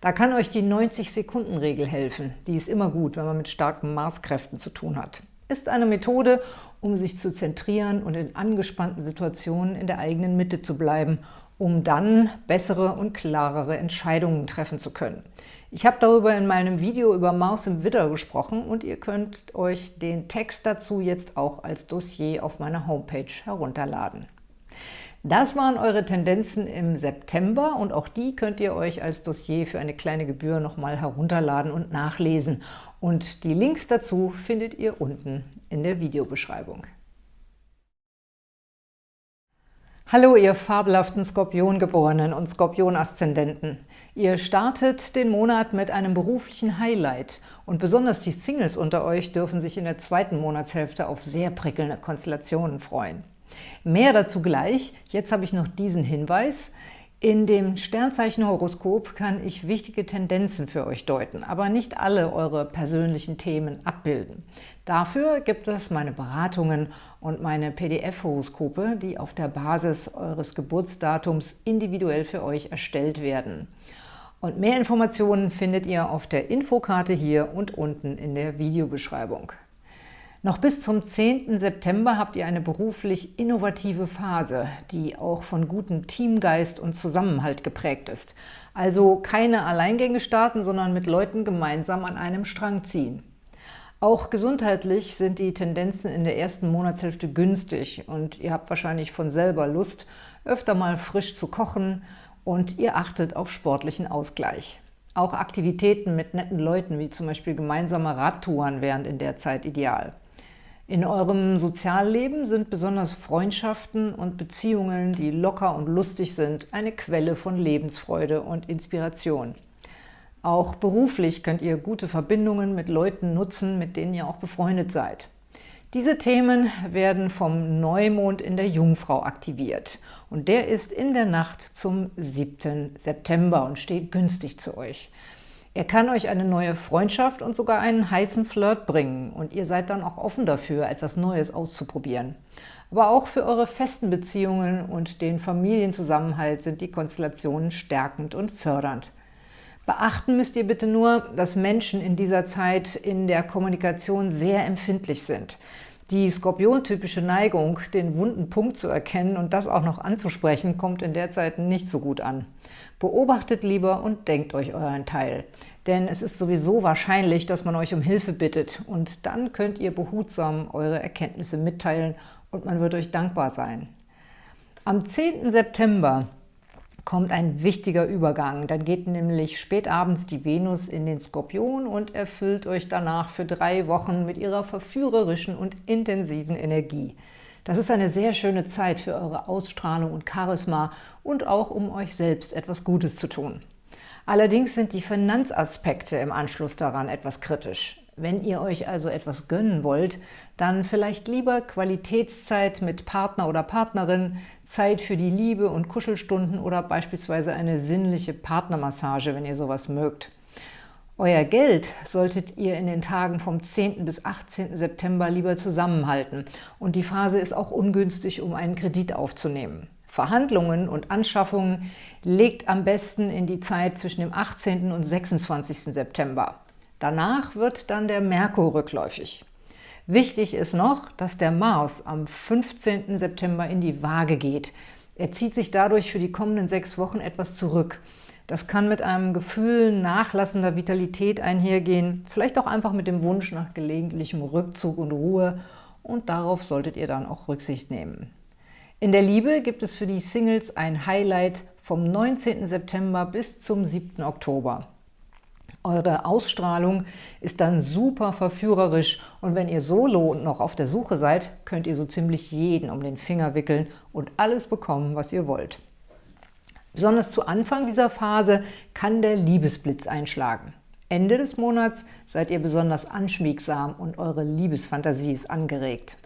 Da kann euch die 90-Sekunden-Regel helfen. Die ist immer gut, wenn man mit starken Marskräften zu tun hat. Ist eine Methode, um sich zu zentrieren und in angespannten Situationen in der eigenen Mitte zu bleiben um dann bessere und klarere Entscheidungen treffen zu können. Ich habe darüber in meinem Video über Mars im Widder gesprochen und ihr könnt euch den Text dazu jetzt auch als Dossier auf meiner Homepage herunterladen. Das waren eure Tendenzen im September und auch die könnt ihr euch als Dossier für eine kleine Gebühr nochmal herunterladen und nachlesen. Und die Links dazu findet ihr unten in der Videobeschreibung. Hallo, ihr fabelhaften Skorpiongeborenen und Skorpion-Aszendenten. Ihr startet den Monat mit einem beruflichen Highlight und besonders die Singles unter euch dürfen sich in der zweiten Monatshälfte auf sehr prickelnde Konstellationen freuen. Mehr dazu gleich. Jetzt habe ich noch diesen Hinweis. In dem Sternzeichen-Horoskop kann ich wichtige Tendenzen für euch deuten, aber nicht alle eure persönlichen Themen abbilden. Dafür gibt es meine Beratungen und meine PDF-Horoskope, die auf der Basis eures Geburtsdatums individuell für euch erstellt werden. Und mehr Informationen findet ihr auf der Infokarte hier und unten in der Videobeschreibung. Noch bis zum 10. September habt ihr eine beruflich innovative Phase, die auch von gutem Teamgeist und Zusammenhalt geprägt ist. Also keine Alleingänge starten, sondern mit Leuten gemeinsam an einem Strang ziehen. Auch gesundheitlich sind die Tendenzen in der ersten Monatshälfte günstig und ihr habt wahrscheinlich von selber Lust, öfter mal frisch zu kochen und ihr achtet auf sportlichen Ausgleich. Auch Aktivitäten mit netten Leuten, wie zum Beispiel gemeinsame Radtouren, wären in der Zeit ideal. In eurem Sozialleben sind besonders Freundschaften und Beziehungen, die locker und lustig sind, eine Quelle von Lebensfreude und Inspiration. Auch beruflich könnt ihr gute Verbindungen mit Leuten nutzen, mit denen ihr auch befreundet seid. Diese Themen werden vom Neumond in der Jungfrau aktiviert und der ist in der Nacht zum 7. September und steht günstig zu euch. Er kann euch eine neue Freundschaft und sogar einen heißen Flirt bringen und ihr seid dann auch offen dafür, etwas Neues auszuprobieren. Aber auch für eure festen Beziehungen und den Familienzusammenhalt sind die Konstellationen stärkend und fördernd. Beachten müsst ihr bitte nur, dass Menschen in dieser Zeit in der Kommunikation sehr empfindlich sind. Die Skorpion-typische Neigung, den wunden Punkt zu erkennen und das auch noch anzusprechen, kommt in der Zeit nicht so gut an. Beobachtet lieber und denkt euch euren Teil. Denn es ist sowieso wahrscheinlich, dass man euch um Hilfe bittet und dann könnt ihr behutsam eure Erkenntnisse mitteilen und man wird euch dankbar sein. Am 10. September kommt ein wichtiger Übergang. Dann geht nämlich spätabends die Venus in den Skorpion und erfüllt euch danach für drei Wochen mit ihrer verführerischen und intensiven Energie. Das ist eine sehr schöne Zeit für eure Ausstrahlung und Charisma und auch um euch selbst etwas Gutes zu tun. Allerdings sind die Finanzaspekte im Anschluss daran etwas kritisch. Wenn ihr euch also etwas gönnen wollt, dann vielleicht lieber Qualitätszeit mit Partner oder Partnerin, Zeit für die Liebe und Kuschelstunden oder beispielsweise eine sinnliche Partnermassage, wenn ihr sowas mögt. Euer Geld solltet ihr in den Tagen vom 10. bis 18. September lieber zusammenhalten und die Phase ist auch ungünstig, um einen Kredit aufzunehmen. Verhandlungen und Anschaffungen legt am besten in die Zeit zwischen dem 18. und 26. September. Danach wird dann der Merkur rückläufig. Wichtig ist noch, dass der Mars am 15. September in die Waage geht. Er zieht sich dadurch für die kommenden sechs Wochen etwas zurück. Das kann mit einem Gefühl nachlassender Vitalität einhergehen, vielleicht auch einfach mit dem Wunsch nach gelegentlichem Rückzug und Ruhe und darauf solltet ihr dann auch Rücksicht nehmen. In der Liebe gibt es für die Singles ein Highlight vom 19. September bis zum 7. Oktober. Eure Ausstrahlung ist dann super verführerisch und wenn ihr solo und noch auf der Suche seid, könnt ihr so ziemlich jeden um den Finger wickeln und alles bekommen, was ihr wollt. Besonders zu Anfang dieser Phase kann der Liebesblitz einschlagen. Ende des Monats seid ihr besonders anschmiegsam und eure Liebesfantasie ist angeregt.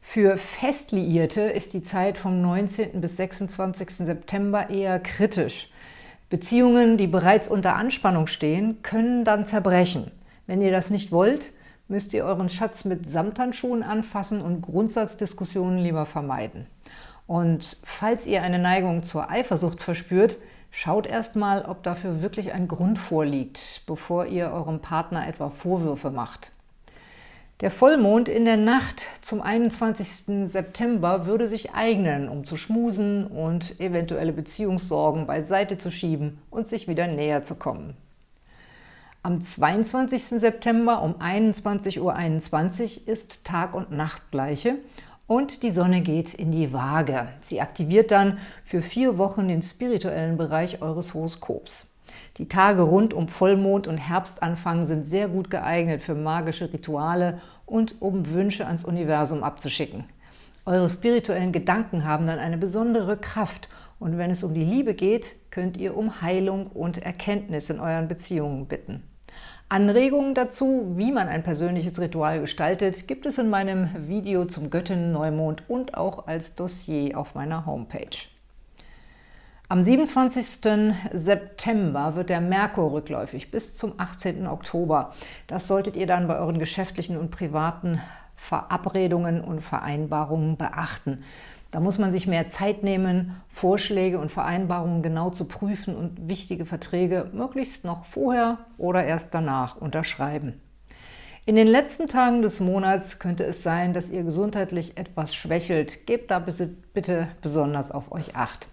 Für Festliierte ist die Zeit vom 19. bis 26. September eher kritisch. Beziehungen, die bereits unter Anspannung stehen, können dann zerbrechen. Wenn ihr das nicht wollt, müsst ihr euren Schatz mit Samthandschuhen anfassen und Grundsatzdiskussionen lieber vermeiden. Und falls ihr eine Neigung zur Eifersucht verspürt, schaut erstmal, ob dafür wirklich ein Grund vorliegt, bevor ihr eurem Partner etwa Vorwürfe macht. Der Vollmond in der Nacht zum 21. September würde sich eignen, um zu schmusen und eventuelle Beziehungssorgen beiseite zu schieben und sich wieder näher zu kommen. Am 22. September um 21.21 Uhr .21 ist Tag- und Nachtgleiche und die Sonne geht in die Waage. Sie aktiviert dann für vier Wochen den spirituellen Bereich eures Horoskops. Die Tage rund um Vollmond und Herbstanfang sind sehr gut geeignet für magische Rituale und um Wünsche ans Universum abzuschicken. Eure spirituellen Gedanken haben dann eine besondere Kraft und wenn es um die Liebe geht, könnt ihr um Heilung und Erkenntnis in euren Beziehungen bitten. Anregungen dazu, wie man ein persönliches Ritual gestaltet, gibt es in meinem Video zum Göttinnen-Neumond und auch als Dossier auf meiner Homepage. Am 27. September wird der Merkur rückläufig bis zum 18. Oktober. Das solltet ihr dann bei euren geschäftlichen und privaten Verabredungen und Vereinbarungen beachten. Da muss man sich mehr Zeit nehmen, Vorschläge und Vereinbarungen genau zu prüfen und wichtige Verträge möglichst noch vorher oder erst danach unterschreiben. In den letzten Tagen des Monats könnte es sein, dass ihr gesundheitlich etwas schwächelt. Gebt da bitte besonders auf euch Acht.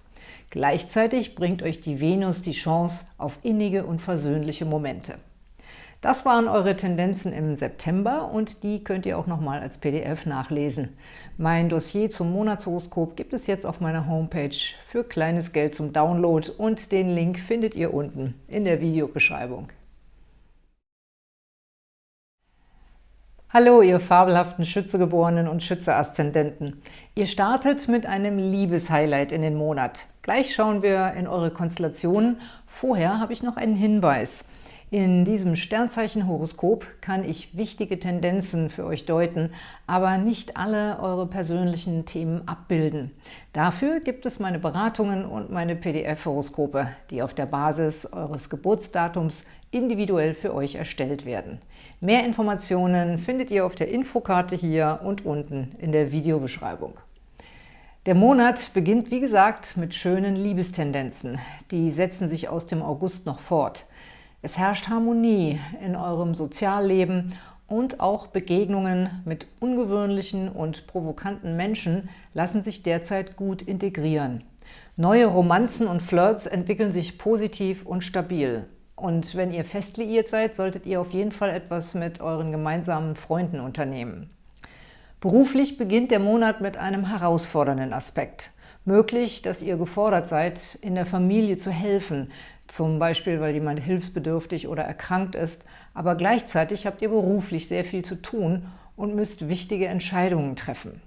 Gleichzeitig bringt euch die Venus die Chance auf innige und versöhnliche Momente. Das waren eure Tendenzen im September und die könnt ihr auch nochmal als PDF nachlesen. Mein Dossier zum Monatshoroskop gibt es jetzt auf meiner Homepage für kleines Geld zum Download und den Link findet ihr unten in der Videobeschreibung. Hallo, ihr fabelhaften Schützegeborenen und Schütze-Aszendenten. Ihr startet mit einem Liebeshighlight in den Monat. Gleich schauen wir in eure Konstellationen. Vorher habe ich noch einen Hinweis. In diesem Sternzeichen-Horoskop kann ich wichtige Tendenzen für euch deuten, aber nicht alle eure persönlichen Themen abbilden. Dafür gibt es meine Beratungen und meine PDF-Horoskope, die auf der Basis eures Geburtsdatums individuell für euch erstellt werden. Mehr Informationen findet ihr auf der Infokarte hier und unten in der Videobeschreibung. Der Monat beginnt, wie gesagt, mit schönen Liebestendenzen. Die setzen sich aus dem August noch fort. Es herrscht Harmonie in eurem Sozialleben und auch Begegnungen mit ungewöhnlichen und provokanten Menschen lassen sich derzeit gut integrieren. Neue Romanzen und Flirts entwickeln sich positiv und stabil. Und wenn ihr fest liiert seid, solltet ihr auf jeden Fall etwas mit euren gemeinsamen Freunden unternehmen. Beruflich beginnt der Monat mit einem herausfordernden Aspekt. Möglich, dass ihr gefordert seid, in der Familie zu helfen, zum Beispiel, weil jemand hilfsbedürftig oder erkrankt ist, aber gleichzeitig habt ihr beruflich sehr viel zu tun und müsst wichtige Entscheidungen treffen.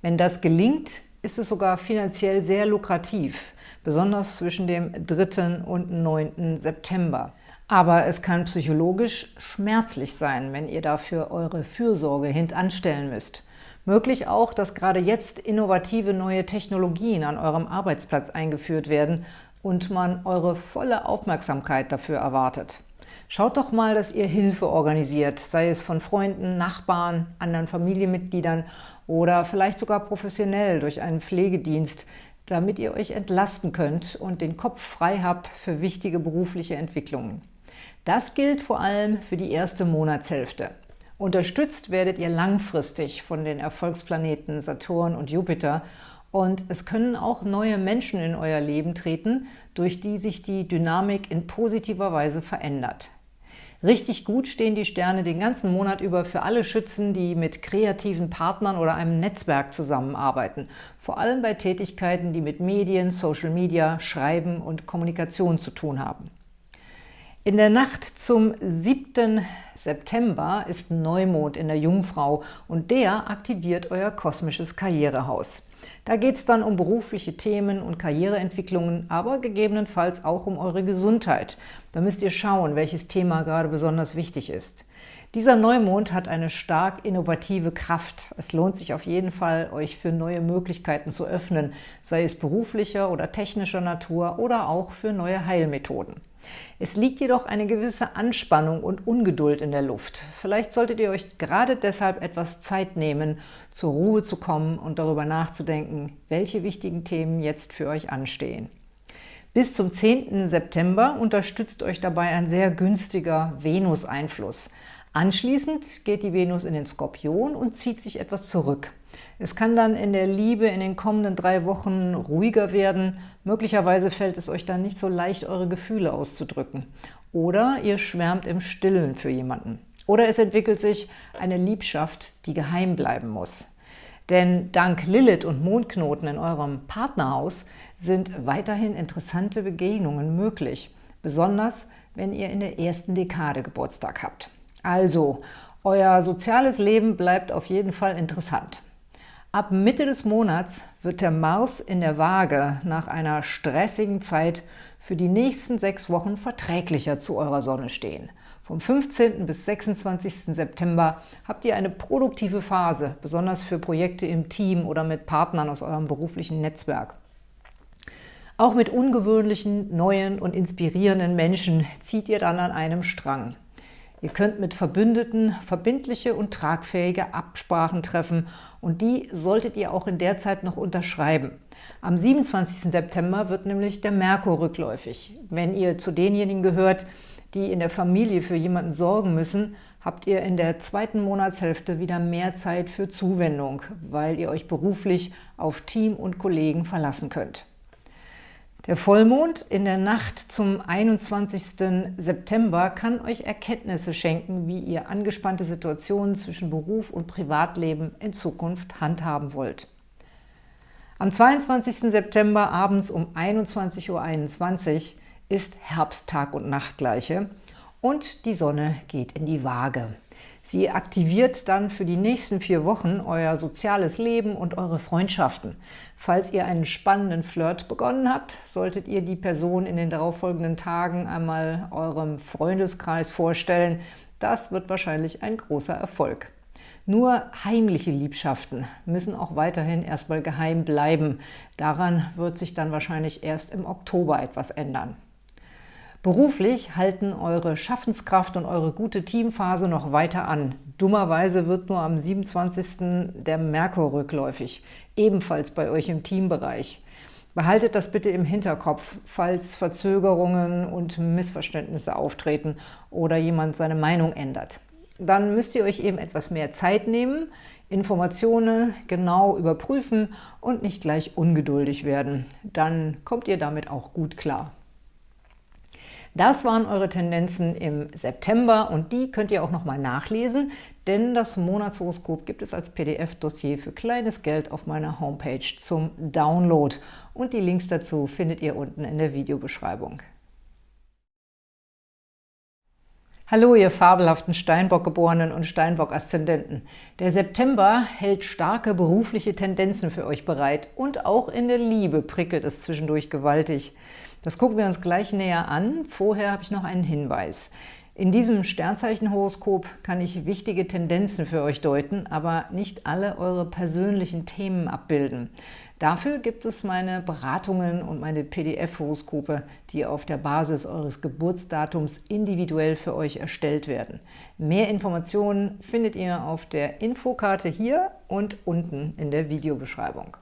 Wenn das gelingt, ist es sogar finanziell sehr lukrativ, besonders zwischen dem 3. und 9. September. Aber es kann psychologisch schmerzlich sein, wenn ihr dafür eure Fürsorge hintanstellen müsst. Möglich auch, dass gerade jetzt innovative neue Technologien an eurem Arbeitsplatz eingeführt werden und man eure volle Aufmerksamkeit dafür erwartet. Schaut doch mal, dass ihr Hilfe organisiert, sei es von Freunden, Nachbarn, anderen Familienmitgliedern oder vielleicht sogar professionell durch einen Pflegedienst, damit ihr euch entlasten könnt und den Kopf frei habt für wichtige berufliche Entwicklungen. Das gilt vor allem für die erste Monatshälfte. Unterstützt werdet ihr langfristig von den Erfolgsplaneten Saturn und Jupiter und es können auch neue Menschen in euer Leben treten, durch die sich die Dynamik in positiver Weise verändert. Richtig gut stehen die Sterne den ganzen Monat über für alle Schützen, die mit kreativen Partnern oder einem Netzwerk zusammenarbeiten. Vor allem bei Tätigkeiten, die mit Medien, Social Media, Schreiben und Kommunikation zu tun haben. In der Nacht zum 7. September ist Neumond in der Jungfrau und der aktiviert euer kosmisches Karrierehaus. Da geht es dann um berufliche Themen und Karriereentwicklungen, aber gegebenenfalls auch um eure Gesundheit. Da müsst ihr schauen, welches Thema gerade besonders wichtig ist. Dieser Neumond hat eine stark innovative Kraft. Es lohnt sich auf jeden Fall, euch für neue Möglichkeiten zu öffnen, sei es beruflicher oder technischer Natur oder auch für neue Heilmethoden. Es liegt jedoch eine gewisse Anspannung und Ungeduld in der Luft. Vielleicht solltet ihr euch gerade deshalb etwas Zeit nehmen, zur Ruhe zu kommen und darüber nachzudenken, welche wichtigen Themen jetzt für euch anstehen. Bis zum 10. September unterstützt euch dabei ein sehr günstiger Venus-Einfluss. Anschließend geht die Venus in den Skorpion und zieht sich etwas zurück. Es kann dann in der Liebe in den kommenden drei Wochen ruhiger werden. Möglicherweise fällt es euch dann nicht so leicht, eure Gefühle auszudrücken. Oder ihr schwärmt im Stillen für jemanden. Oder es entwickelt sich eine Liebschaft, die geheim bleiben muss. Denn dank Lilith und Mondknoten in eurem Partnerhaus sind weiterhin interessante Begegnungen möglich. Besonders, wenn ihr in der ersten Dekade Geburtstag habt. Also, euer soziales Leben bleibt auf jeden Fall interessant. Ab Mitte des Monats wird der Mars in der Waage nach einer stressigen Zeit für die nächsten sechs Wochen verträglicher zu eurer Sonne stehen. Vom 15. bis 26. September habt ihr eine produktive Phase, besonders für Projekte im Team oder mit Partnern aus eurem beruflichen Netzwerk. Auch mit ungewöhnlichen, neuen und inspirierenden Menschen zieht ihr dann an einem Strang. Ihr könnt mit Verbündeten verbindliche und tragfähige Absprachen treffen und die solltet ihr auch in der Zeit noch unterschreiben. Am 27. September wird nämlich der Merkur rückläufig. Wenn ihr zu denjenigen gehört, die in der Familie für jemanden sorgen müssen, habt ihr in der zweiten Monatshälfte wieder mehr Zeit für Zuwendung, weil ihr euch beruflich auf Team und Kollegen verlassen könnt. Der Vollmond in der Nacht zum 21. September kann euch Erkenntnisse schenken, wie ihr angespannte Situationen zwischen Beruf und Privatleben in Zukunft handhaben wollt. Am 22. September abends um 21.21 Uhr ist Herbsttag und Nachtgleiche und die Sonne geht in die Waage. Sie aktiviert dann für die nächsten vier Wochen euer soziales Leben und eure Freundschaften. Falls ihr einen spannenden Flirt begonnen habt, solltet ihr die Person in den darauffolgenden Tagen einmal eurem Freundeskreis vorstellen. Das wird wahrscheinlich ein großer Erfolg. Nur heimliche Liebschaften müssen auch weiterhin erstmal geheim bleiben. Daran wird sich dann wahrscheinlich erst im Oktober etwas ändern. Beruflich halten eure Schaffenskraft und eure gute Teamphase noch weiter an. Dummerweise wird nur am 27. der Merkur rückläufig, ebenfalls bei euch im Teambereich. Behaltet das bitte im Hinterkopf, falls Verzögerungen und Missverständnisse auftreten oder jemand seine Meinung ändert. Dann müsst ihr euch eben etwas mehr Zeit nehmen, Informationen genau überprüfen und nicht gleich ungeduldig werden. Dann kommt ihr damit auch gut klar. Das waren eure Tendenzen im September und die könnt ihr auch nochmal nachlesen, denn das Monatshoroskop gibt es als PDF-Dossier für kleines Geld auf meiner Homepage zum Download und die Links dazu findet ihr unten in der Videobeschreibung. Hallo, ihr fabelhaften Steinbock-Geborenen und Steinbock-Aszendenten. Der September hält starke berufliche Tendenzen für euch bereit und auch in der Liebe prickelt es zwischendurch gewaltig. Das gucken wir uns gleich näher an. Vorher habe ich noch einen Hinweis. In diesem Sternzeichenhoroskop kann ich wichtige Tendenzen für euch deuten, aber nicht alle eure persönlichen Themen abbilden. Dafür gibt es meine Beratungen und meine PDF-Horoskope, die auf der Basis eures Geburtsdatums individuell für euch erstellt werden. Mehr Informationen findet ihr auf der Infokarte hier und unten in der Videobeschreibung.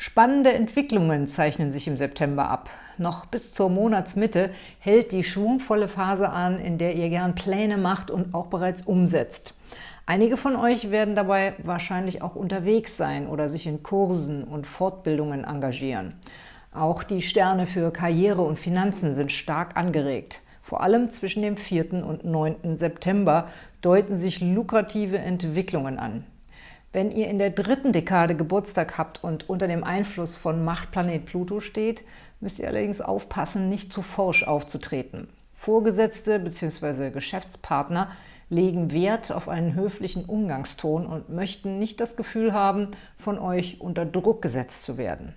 Spannende Entwicklungen zeichnen sich im September ab. Noch bis zur Monatsmitte hält die schwungvolle Phase an, in der ihr gern Pläne macht und auch bereits umsetzt. Einige von euch werden dabei wahrscheinlich auch unterwegs sein oder sich in Kursen und Fortbildungen engagieren. Auch die Sterne für Karriere und Finanzen sind stark angeregt. Vor allem zwischen dem 4. und 9. September deuten sich lukrative Entwicklungen an. Wenn ihr in der dritten Dekade Geburtstag habt und unter dem Einfluss von Machtplanet Pluto steht, müsst ihr allerdings aufpassen, nicht zu forsch aufzutreten. Vorgesetzte bzw. Geschäftspartner legen Wert auf einen höflichen Umgangston und möchten nicht das Gefühl haben, von euch unter Druck gesetzt zu werden.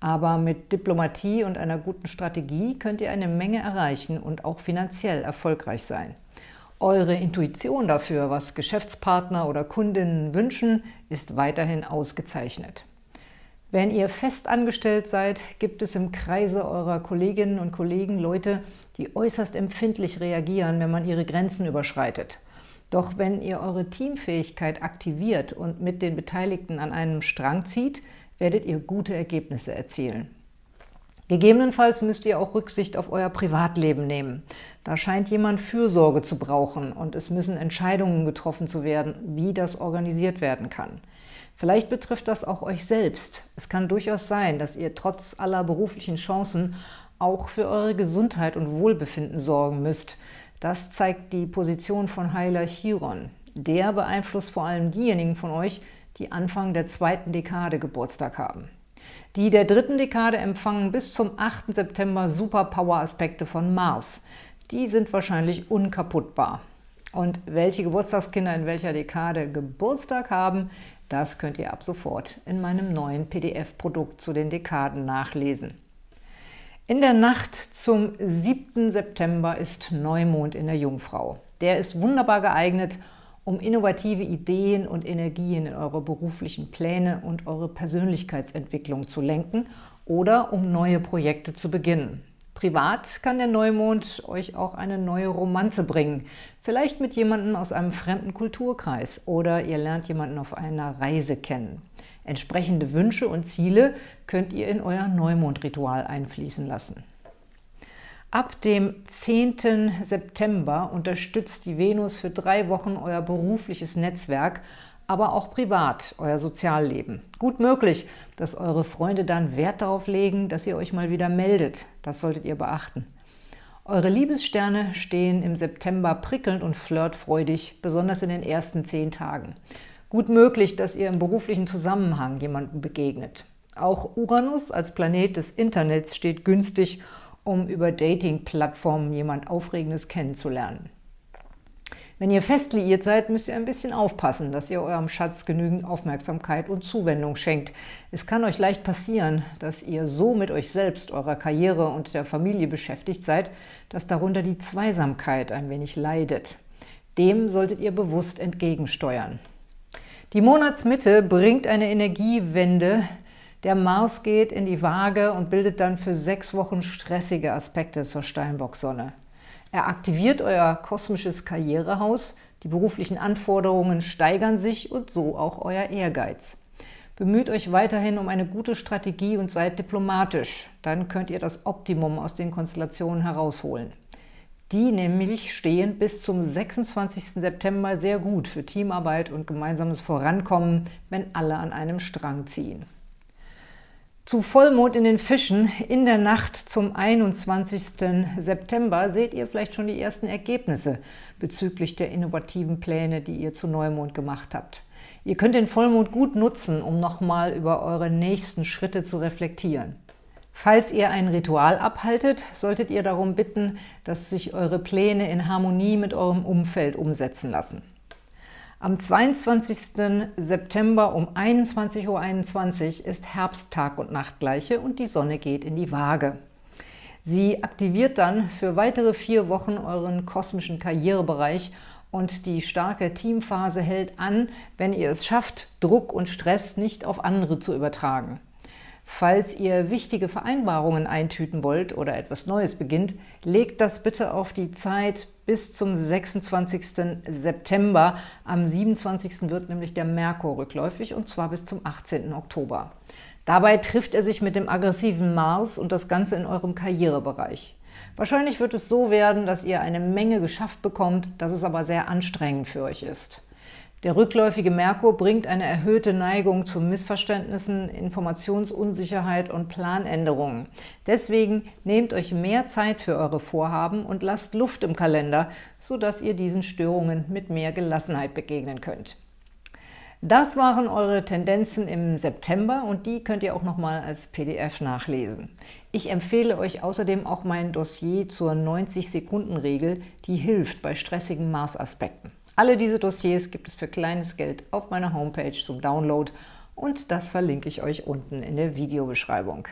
Aber mit Diplomatie und einer guten Strategie könnt ihr eine Menge erreichen und auch finanziell erfolgreich sein. Eure Intuition dafür, was Geschäftspartner oder Kundinnen wünschen, ist weiterhin ausgezeichnet. Wenn ihr fest angestellt seid, gibt es im Kreise eurer Kolleginnen und Kollegen Leute, die äußerst empfindlich reagieren, wenn man ihre Grenzen überschreitet. Doch wenn ihr eure Teamfähigkeit aktiviert und mit den Beteiligten an einem Strang zieht, werdet ihr gute Ergebnisse erzielen. Gegebenenfalls müsst ihr auch Rücksicht auf euer Privatleben nehmen. Da scheint jemand Fürsorge zu brauchen und es müssen Entscheidungen getroffen zu werden, wie das organisiert werden kann. Vielleicht betrifft das auch euch selbst. Es kann durchaus sein, dass ihr trotz aller beruflichen Chancen auch für eure Gesundheit und Wohlbefinden sorgen müsst. Das zeigt die Position von Heiler Chiron. Der beeinflusst vor allem diejenigen von euch, die Anfang der zweiten Dekade Geburtstag haben. Die der dritten Dekade empfangen bis zum 8. September Superpower-Aspekte von Mars. Die sind wahrscheinlich unkaputtbar. Und welche Geburtstagskinder in welcher Dekade Geburtstag haben, das könnt ihr ab sofort in meinem neuen PDF-Produkt zu den Dekaden nachlesen. In der Nacht zum 7. September ist Neumond in der Jungfrau. Der ist wunderbar geeignet, um innovative Ideen und Energien in eure beruflichen Pläne und eure Persönlichkeitsentwicklung zu lenken oder um neue Projekte zu beginnen. Privat kann der Neumond euch auch eine neue Romanze bringen, vielleicht mit jemandem aus einem fremden Kulturkreis oder ihr lernt jemanden auf einer Reise kennen. Entsprechende Wünsche und Ziele könnt ihr in euer Neumondritual einfließen lassen. Ab dem 10. September unterstützt die Venus für drei Wochen euer berufliches Netzwerk, aber auch privat, euer Sozialleben. Gut möglich, dass eure Freunde dann Wert darauf legen, dass ihr euch mal wieder meldet. Das solltet ihr beachten. Eure Liebessterne stehen im September prickelnd und flirtfreudig, besonders in den ersten zehn Tagen. Gut möglich, dass ihr im beruflichen Zusammenhang jemandem begegnet. Auch Uranus als Planet des Internets steht günstig, um über Dating-Plattformen jemand Aufregendes kennenzulernen. Wenn ihr fest liiert seid, müsst ihr ein bisschen aufpassen, dass ihr eurem Schatz genügend Aufmerksamkeit und Zuwendung schenkt. Es kann euch leicht passieren, dass ihr so mit euch selbst, eurer Karriere und der Familie beschäftigt seid, dass darunter die Zweisamkeit ein wenig leidet. Dem solltet ihr bewusst entgegensteuern. Die Monatsmitte bringt eine Energiewende, der Mars geht in die Waage und bildet dann für sechs Wochen stressige Aspekte zur Steinbock-Sonne. Er aktiviert euer kosmisches Karrierehaus, die beruflichen Anforderungen steigern sich und so auch euer Ehrgeiz. Bemüht euch weiterhin um eine gute Strategie und seid diplomatisch. Dann könnt ihr das Optimum aus den Konstellationen herausholen. Die nämlich stehen bis zum 26. September sehr gut für Teamarbeit und gemeinsames Vorankommen, wenn alle an einem Strang ziehen. Zu Vollmond in den Fischen in der Nacht zum 21. September seht ihr vielleicht schon die ersten Ergebnisse bezüglich der innovativen Pläne, die ihr zu Neumond gemacht habt. Ihr könnt den Vollmond gut nutzen, um nochmal über eure nächsten Schritte zu reflektieren. Falls ihr ein Ritual abhaltet, solltet ihr darum bitten, dass sich eure Pläne in Harmonie mit eurem Umfeld umsetzen lassen. Am 22. September um 21.21 .21 Uhr ist Herbsttag und Nachtgleiche und die Sonne geht in die Waage. Sie aktiviert dann für weitere vier Wochen euren kosmischen Karrierebereich und die starke Teamphase hält an, wenn ihr es schafft, Druck und Stress nicht auf andere zu übertragen. Falls ihr wichtige Vereinbarungen eintüten wollt oder etwas Neues beginnt, legt das bitte auf die Zeit bis zum 26. September. Am 27. wird nämlich der Merkur rückläufig und zwar bis zum 18. Oktober. Dabei trifft er sich mit dem aggressiven Mars und das Ganze in eurem Karrierebereich. Wahrscheinlich wird es so werden, dass ihr eine Menge geschafft bekommt, dass es aber sehr anstrengend für euch ist. Der rückläufige Merkur bringt eine erhöhte Neigung zu Missverständnissen, Informationsunsicherheit und Planänderungen. Deswegen nehmt euch mehr Zeit für eure Vorhaben und lasst Luft im Kalender, sodass ihr diesen Störungen mit mehr Gelassenheit begegnen könnt. Das waren eure Tendenzen im September und die könnt ihr auch nochmal als PDF nachlesen. Ich empfehle euch außerdem auch mein Dossier zur 90-Sekunden-Regel, die hilft bei stressigen Mars-Aspekten. Alle diese Dossiers gibt es für kleines Geld auf meiner Homepage zum Download und das verlinke ich euch unten in der Videobeschreibung.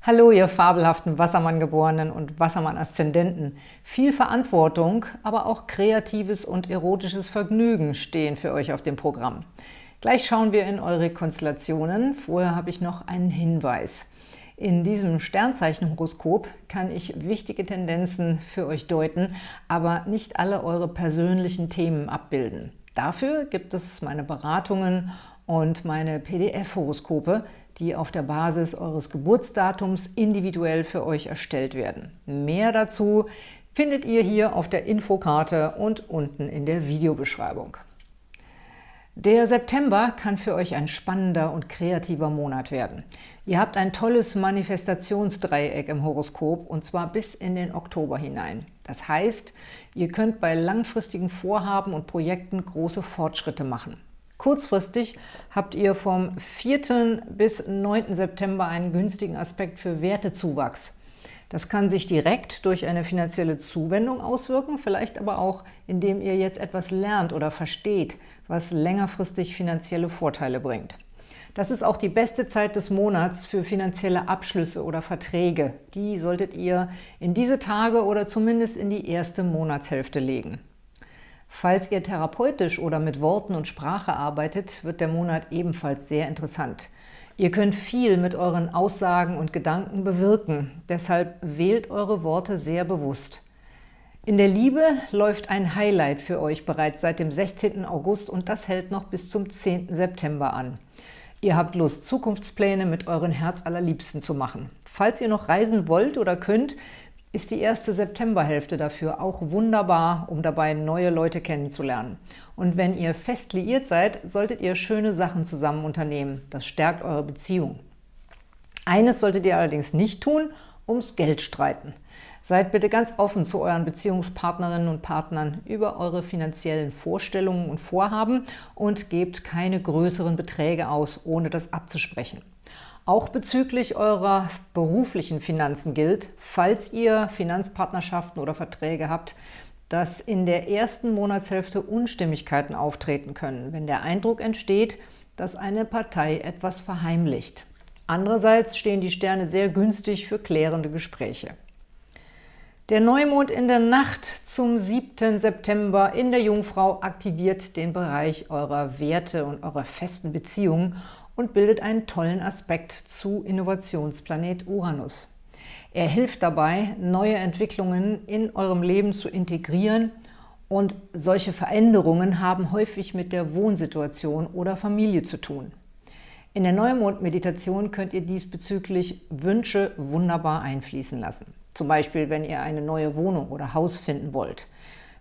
Hallo, ihr fabelhaften Wassermann-Geborenen und Wassermann-Aszendenten. Viel Verantwortung, aber auch kreatives und erotisches Vergnügen stehen für euch auf dem Programm. Gleich schauen wir in eure Konstellationen. Vorher habe ich noch einen Hinweis. In diesem Sternzeichenhoroskop kann ich wichtige Tendenzen für euch deuten, aber nicht alle eure persönlichen Themen abbilden. Dafür gibt es meine Beratungen und meine PDF-Horoskope, die auf der Basis eures Geburtsdatums individuell für euch erstellt werden. Mehr dazu findet ihr hier auf der Infokarte und unten in der Videobeschreibung. Der September kann für euch ein spannender und kreativer Monat werden. Ihr habt ein tolles Manifestationsdreieck im Horoskop und zwar bis in den Oktober hinein. Das heißt, ihr könnt bei langfristigen Vorhaben und Projekten große Fortschritte machen. Kurzfristig habt ihr vom 4. bis 9. September einen günstigen Aspekt für Wertezuwachs. Das kann sich direkt durch eine finanzielle Zuwendung auswirken, vielleicht aber auch, indem ihr jetzt etwas lernt oder versteht, was längerfristig finanzielle Vorteile bringt. Das ist auch die beste Zeit des Monats für finanzielle Abschlüsse oder Verträge. Die solltet ihr in diese Tage oder zumindest in die erste Monatshälfte legen. Falls ihr therapeutisch oder mit Worten und Sprache arbeitet, wird der Monat ebenfalls sehr interessant. Ihr könnt viel mit euren Aussagen und Gedanken bewirken, deshalb wählt eure Worte sehr bewusst. In der Liebe läuft ein Highlight für euch bereits seit dem 16. August und das hält noch bis zum 10. September an. Ihr habt Lust, Zukunftspläne mit euren Herzallerliebsten zu machen. Falls ihr noch reisen wollt oder könnt, ist die erste Septemberhälfte dafür auch wunderbar, um dabei neue Leute kennenzulernen. Und wenn ihr fest liiert seid, solltet ihr schöne Sachen zusammen unternehmen. Das stärkt eure Beziehung. Eines solltet ihr allerdings nicht tun, ums Geld streiten. Seid bitte ganz offen zu euren Beziehungspartnerinnen und Partnern über eure finanziellen Vorstellungen und Vorhaben und gebt keine größeren Beträge aus, ohne das abzusprechen. Auch bezüglich eurer beruflichen Finanzen gilt, falls ihr Finanzpartnerschaften oder Verträge habt, dass in der ersten Monatshälfte Unstimmigkeiten auftreten können, wenn der Eindruck entsteht, dass eine Partei etwas verheimlicht. Andererseits stehen die Sterne sehr günstig für klärende Gespräche. Der Neumond in der Nacht zum 7. September in der Jungfrau aktiviert den Bereich eurer Werte und eurer festen Beziehungen und bildet einen tollen Aspekt zu Innovationsplanet Uranus. Er hilft dabei, neue Entwicklungen in eurem Leben zu integrieren und solche Veränderungen haben häufig mit der Wohnsituation oder Familie zu tun. In der Neumond-Meditation könnt ihr diesbezüglich Wünsche wunderbar einfließen lassen. Zum Beispiel, wenn ihr eine neue Wohnung oder Haus finden wollt,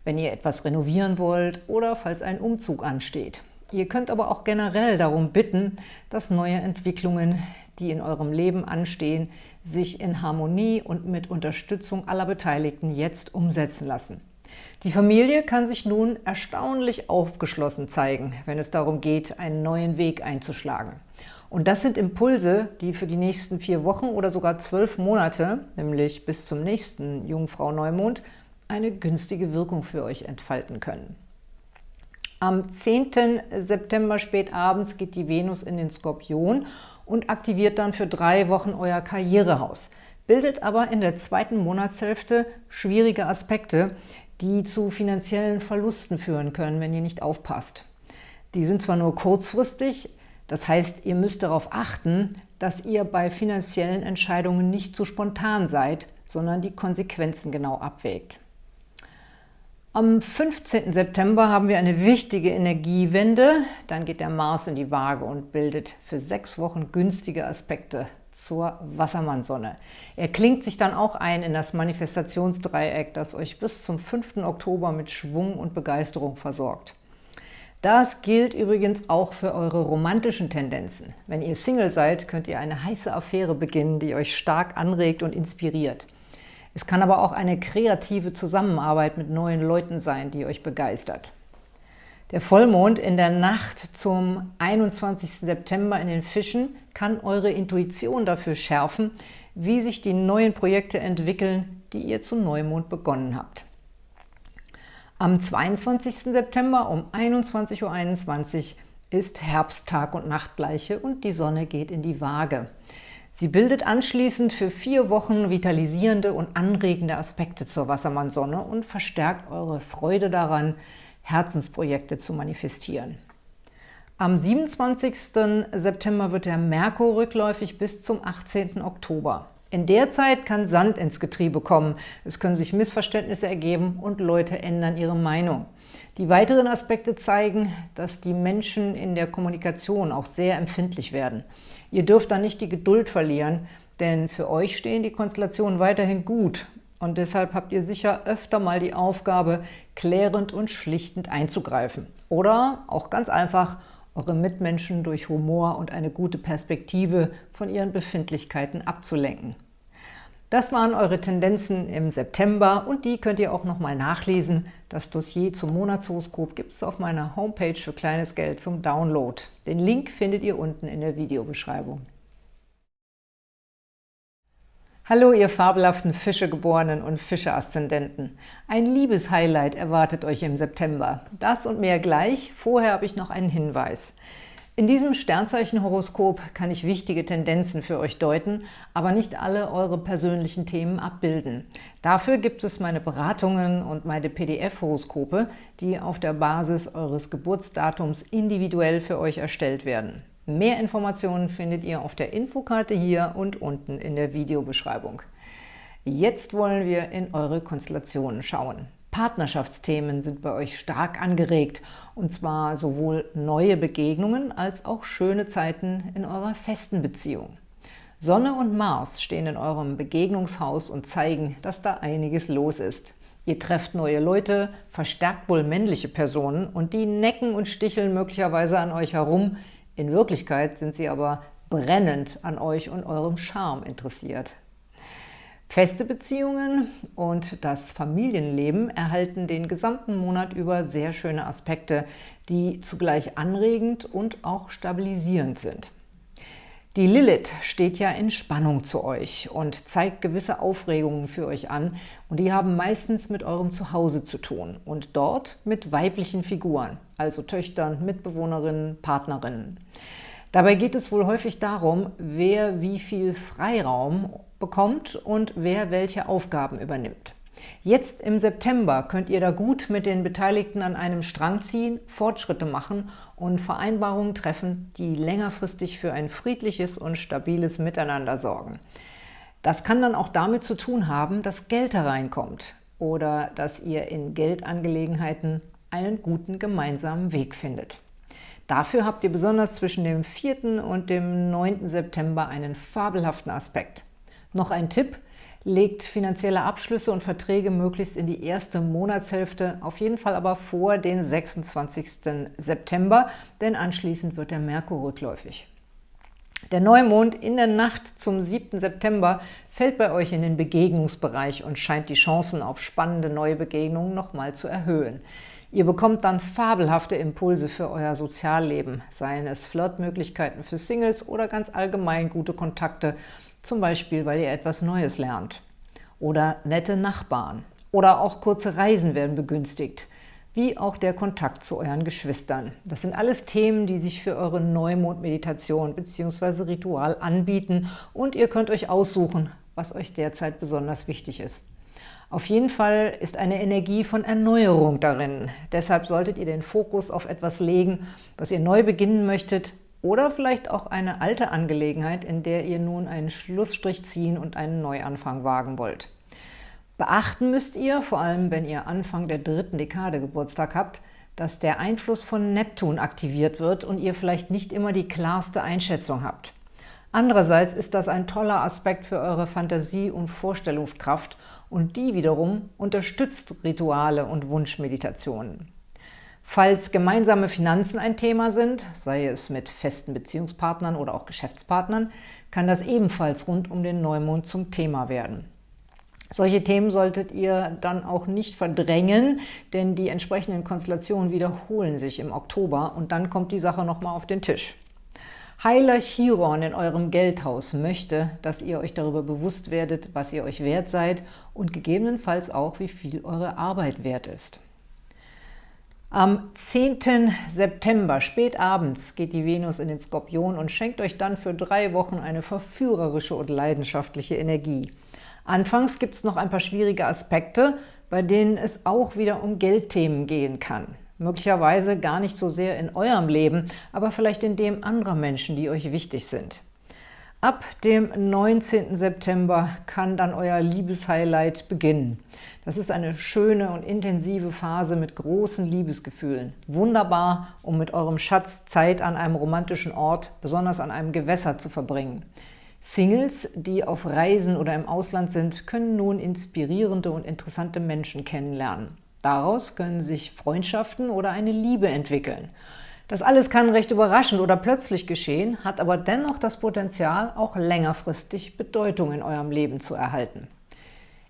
wenn ihr etwas renovieren wollt oder falls ein Umzug ansteht. Ihr könnt aber auch generell darum bitten, dass neue Entwicklungen, die in eurem Leben anstehen, sich in Harmonie und mit Unterstützung aller Beteiligten jetzt umsetzen lassen. Die Familie kann sich nun erstaunlich aufgeschlossen zeigen, wenn es darum geht, einen neuen Weg einzuschlagen. Und das sind Impulse, die für die nächsten vier Wochen oder sogar zwölf Monate, nämlich bis zum nächsten Jungfrau-Neumond, eine günstige Wirkung für euch entfalten können. Am 10. September spät abends geht die Venus in den Skorpion und aktiviert dann für drei Wochen euer Karrierehaus, bildet aber in der zweiten Monatshälfte schwierige Aspekte, die zu finanziellen Verlusten führen können, wenn ihr nicht aufpasst. Die sind zwar nur kurzfristig, das heißt, ihr müsst darauf achten, dass ihr bei finanziellen Entscheidungen nicht zu spontan seid, sondern die Konsequenzen genau abwägt. Am 15. September haben wir eine wichtige Energiewende. Dann geht der Mars in die Waage und bildet für sechs Wochen günstige Aspekte zur Wassermannsonne. Er klingt sich dann auch ein in das Manifestationsdreieck, das euch bis zum 5. Oktober mit Schwung und Begeisterung versorgt. Das gilt übrigens auch für eure romantischen Tendenzen. Wenn ihr Single seid, könnt ihr eine heiße Affäre beginnen, die euch stark anregt und inspiriert. Es kann aber auch eine kreative Zusammenarbeit mit neuen Leuten sein, die euch begeistert. Der Vollmond in der Nacht zum 21. September in den Fischen kann eure Intuition dafür schärfen, wie sich die neuen Projekte entwickeln, die ihr zum Neumond begonnen habt. Am 22. September um 21.21 .21 Uhr ist Herbsttag und Nachtgleiche und die Sonne geht in die Waage. Sie bildet anschließend für vier Wochen vitalisierende und anregende Aspekte zur Wassermannsonne und verstärkt eure Freude daran, Herzensprojekte zu manifestieren. Am 27. September wird der Merkur rückläufig bis zum 18. Oktober. In der Zeit kann Sand ins Getriebe kommen, es können sich Missverständnisse ergeben und Leute ändern ihre Meinung. Die weiteren Aspekte zeigen, dass die Menschen in der Kommunikation auch sehr empfindlich werden. Ihr dürft da nicht die Geduld verlieren, denn für euch stehen die Konstellationen weiterhin gut und deshalb habt ihr sicher öfter mal die Aufgabe, klärend und schlichtend einzugreifen. Oder auch ganz einfach, eure Mitmenschen durch Humor und eine gute Perspektive von ihren Befindlichkeiten abzulenken. Das waren eure Tendenzen im September und die könnt ihr auch nochmal nachlesen. Das Dossier zum Monatshoroskop gibt es auf meiner Homepage für kleines Geld zum Download. Den Link findet ihr unten in der Videobeschreibung. Hallo, ihr fabelhaften Fischegeborenen und Fische-Aszendenten. Ein Liebeshighlight erwartet euch im September. Das und mehr gleich. Vorher habe ich noch einen Hinweis. In diesem Sternzeichenhoroskop kann ich wichtige Tendenzen für euch deuten, aber nicht alle eure persönlichen Themen abbilden. Dafür gibt es meine Beratungen und meine PDF-Horoskope, die auf der Basis eures Geburtsdatums individuell für euch erstellt werden. Mehr Informationen findet ihr auf der Infokarte hier und unten in der Videobeschreibung. Jetzt wollen wir in eure Konstellationen schauen. Partnerschaftsthemen sind bei euch stark angeregt, und zwar sowohl neue Begegnungen als auch schöne Zeiten in eurer festen Beziehung. Sonne und Mars stehen in eurem Begegnungshaus und zeigen, dass da einiges los ist. Ihr trefft neue Leute, verstärkt wohl männliche Personen und die necken und sticheln möglicherweise an euch herum, in Wirklichkeit sind sie aber brennend an euch und eurem Charme interessiert. Feste Beziehungen und das Familienleben erhalten den gesamten Monat über sehr schöne Aspekte, die zugleich anregend und auch stabilisierend sind. Die Lilith steht ja in Spannung zu euch und zeigt gewisse Aufregungen für euch an und die haben meistens mit eurem Zuhause zu tun und dort mit weiblichen Figuren, also Töchtern, Mitbewohnerinnen, Partnerinnen. Dabei geht es wohl häufig darum, wer wie viel Freiraum bekommt und wer welche Aufgaben übernimmt. Jetzt im September könnt ihr da gut mit den Beteiligten an einem Strang ziehen, Fortschritte machen und Vereinbarungen treffen, die längerfristig für ein friedliches und stabiles Miteinander sorgen. Das kann dann auch damit zu tun haben, dass Geld hereinkommt oder dass ihr in Geldangelegenheiten einen guten gemeinsamen Weg findet. Dafür habt ihr besonders zwischen dem 4. und dem 9. September einen fabelhaften Aspekt. Noch ein Tipp – legt finanzielle Abschlüsse und Verträge möglichst in die erste Monatshälfte, auf jeden Fall aber vor den 26. September, denn anschließend wird der Merkur rückläufig. Der Neumond in der Nacht zum 7. September fällt bei euch in den Begegnungsbereich und scheint die Chancen auf spannende neue Begegnungen nochmal zu erhöhen. Ihr bekommt dann fabelhafte Impulse für euer Sozialleben, seien es Flirtmöglichkeiten für Singles oder ganz allgemein gute Kontakte zum Beispiel, weil ihr etwas Neues lernt. Oder nette Nachbarn. Oder auch kurze Reisen werden begünstigt, wie auch der Kontakt zu euren Geschwistern. Das sind alles Themen, die sich für eure Neumond-Meditation bzw. Ritual anbieten und ihr könnt euch aussuchen, was euch derzeit besonders wichtig ist. Auf jeden Fall ist eine Energie von Erneuerung darin. Deshalb solltet ihr den Fokus auf etwas legen, was ihr neu beginnen möchtet oder vielleicht auch eine alte Angelegenheit, in der ihr nun einen Schlussstrich ziehen und einen Neuanfang wagen wollt. Beachten müsst ihr, vor allem wenn ihr Anfang der dritten Dekade Geburtstag habt, dass der Einfluss von Neptun aktiviert wird und ihr vielleicht nicht immer die klarste Einschätzung habt. Andererseits ist das ein toller Aspekt für eure Fantasie und Vorstellungskraft und die wiederum unterstützt Rituale und Wunschmeditationen. Falls gemeinsame Finanzen ein Thema sind, sei es mit festen Beziehungspartnern oder auch Geschäftspartnern, kann das ebenfalls rund um den Neumond zum Thema werden. Solche Themen solltet ihr dann auch nicht verdrängen, denn die entsprechenden Konstellationen wiederholen sich im Oktober und dann kommt die Sache nochmal auf den Tisch. Heiler Chiron in eurem Geldhaus möchte, dass ihr euch darüber bewusst werdet, was ihr euch wert seid und gegebenenfalls auch, wie viel eure Arbeit wert ist. Am 10. September, spät abends, geht die Venus in den Skorpion und schenkt euch dann für drei Wochen eine verführerische und leidenschaftliche Energie. Anfangs gibt es noch ein paar schwierige Aspekte, bei denen es auch wieder um Geldthemen gehen kann. Möglicherweise gar nicht so sehr in eurem Leben, aber vielleicht in dem anderer Menschen, die euch wichtig sind. Ab dem 19. September kann dann euer Liebeshighlight beginnen. Das ist eine schöne und intensive Phase mit großen Liebesgefühlen. Wunderbar, um mit eurem Schatz Zeit an einem romantischen Ort, besonders an einem Gewässer, zu verbringen. Singles, die auf Reisen oder im Ausland sind, können nun inspirierende und interessante Menschen kennenlernen. Daraus können sich Freundschaften oder eine Liebe entwickeln. Das alles kann recht überraschend oder plötzlich geschehen, hat aber dennoch das Potenzial, auch längerfristig Bedeutung in eurem Leben zu erhalten.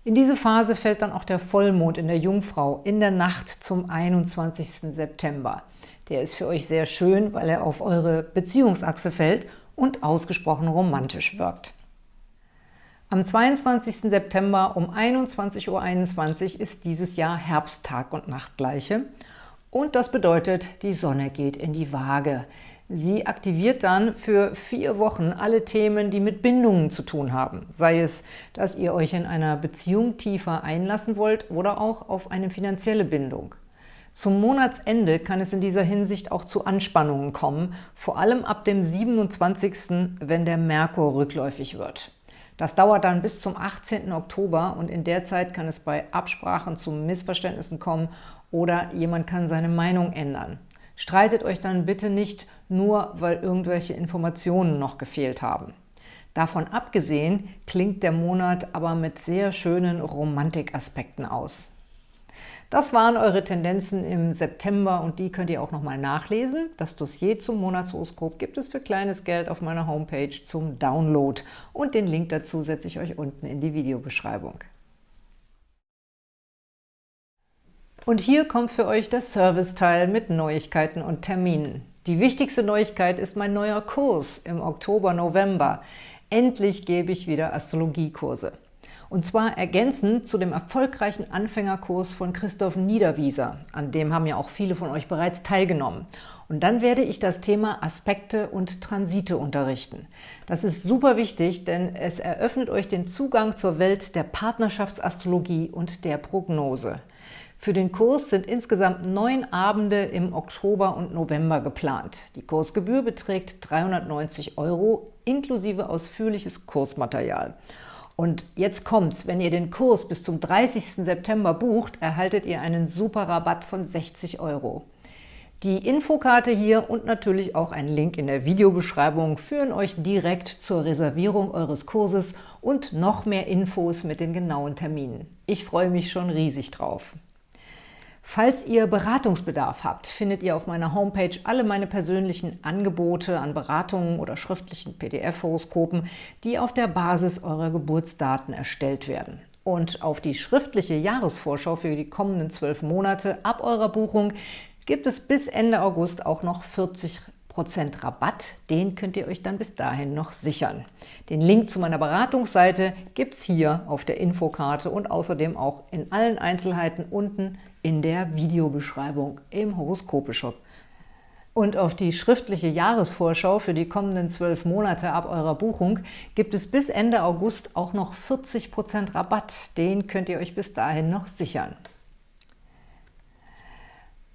In diese Phase fällt dann auch der Vollmond in der Jungfrau in der Nacht zum 21. September. Der ist für euch sehr schön, weil er auf eure Beziehungsachse fällt und ausgesprochen romantisch wirkt. Am 22. September um 21.21 Uhr ist dieses Jahr Herbsttag und Nachtgleiche und das bedeutet, die Sonne geht in die Waage. Sie aktiviert dann für vier Wochen alle Themen, die mit Bindungen zu tun haben. Sei es, dass ihr euch in einer Beziehung tiefer einlassen wollt oder auch auf eine finanzielle Bindung. Zum Monatsende kann es in dieser Hinsicht auch zu Anspannungen kommen, vor allem ab dem 27., wenn der Merkur rückläufig wird. Das dauert dann bis zum 18. Oktober und in der Zeit kann es bei Absprachen zu Missverständnissen kommen oder jemand kann seine Meinung ändern. Streitet euch dann bitte nicht nur, weil irgendwelche Informationen noch gefehlt haben. Davon abgesehen klingt der Monat aber mit sehr schönen Romantikaspekten aus. Das waren eure Tendenzen im September und die könnt ihr auch nochmal nachlesen. Das Dossier zum Monatshoroskop gibt es für kleines Geld auf meiner Homepage zum Download und den Link dazu setze ich euch unten in die Videobeschreibung. Und hier kommt für euch der Serviceteil mit Neuigkeiten und Terminen. Die wichtigste Neuigkeit ist mein neuer Kurs im Oktober, November. Endlich gebe ich wieder Astrologiekurse. Und zwar ergänzend zu dem erfolgreichen Anfängerkurs von Christoph Niederwieser. An dem haben ja auch viele von euch bereits teilgenommen. Und dann werde ich das Thema Aspekte und Transite unterrichten. Das ist super wichtig, denn es eröffnet euch den Zugang zur Welt der Partnerschaftsastrologie und der Prognose. Für den Kurs sind insgesamt neun Abende im Oktober und November geplant. Die Kursgebühr beträgt 390 Euro inklusive ausführliches Kursmaterial. Und jetzt kommt's, wenn ihr den Kurs bis zum 30. September bucht, erhaltet ihr einen super Rabatt von 60 Euro. Die Infokarte hier und natürlich auch ein Link in der Videobeschreibung führen euch direkt zur Reservierung eures Kurses und noch mehr Infos mit den genauen Terminen. Ich freue mich schon riesig drauf. Falls ihr Beratungsbedarf habt, findet ihr auf meiner Homepage alle meine persönlichen Angebote an Beratungen oder schriftlichen PDF-Horoskopen, die auf der Basis eurer Geburtsdaten erstellt werden. Und auf die schriftliche Jahresvorschau für die kommenden zwölf Monate ab eurer Buchung gibt es bis Ende August auch noch 40 Rabatt, den könnt ihr euch dann bis dahin noch sichern. Den Link zu meiner Beratungsseite gibt es hier auf der Infokarte und außerdem auch in allen Einzelheiten unten in der Videobeschreibung im Horoskope-Shop. Und auf die schriftliche Jahresvorschau für die kommenden zwölf Monate ab eurer Buchung gibt es bis Ende August auch noch 40% Rabatt. Den könnt ihr euch bis dahin noch sichern.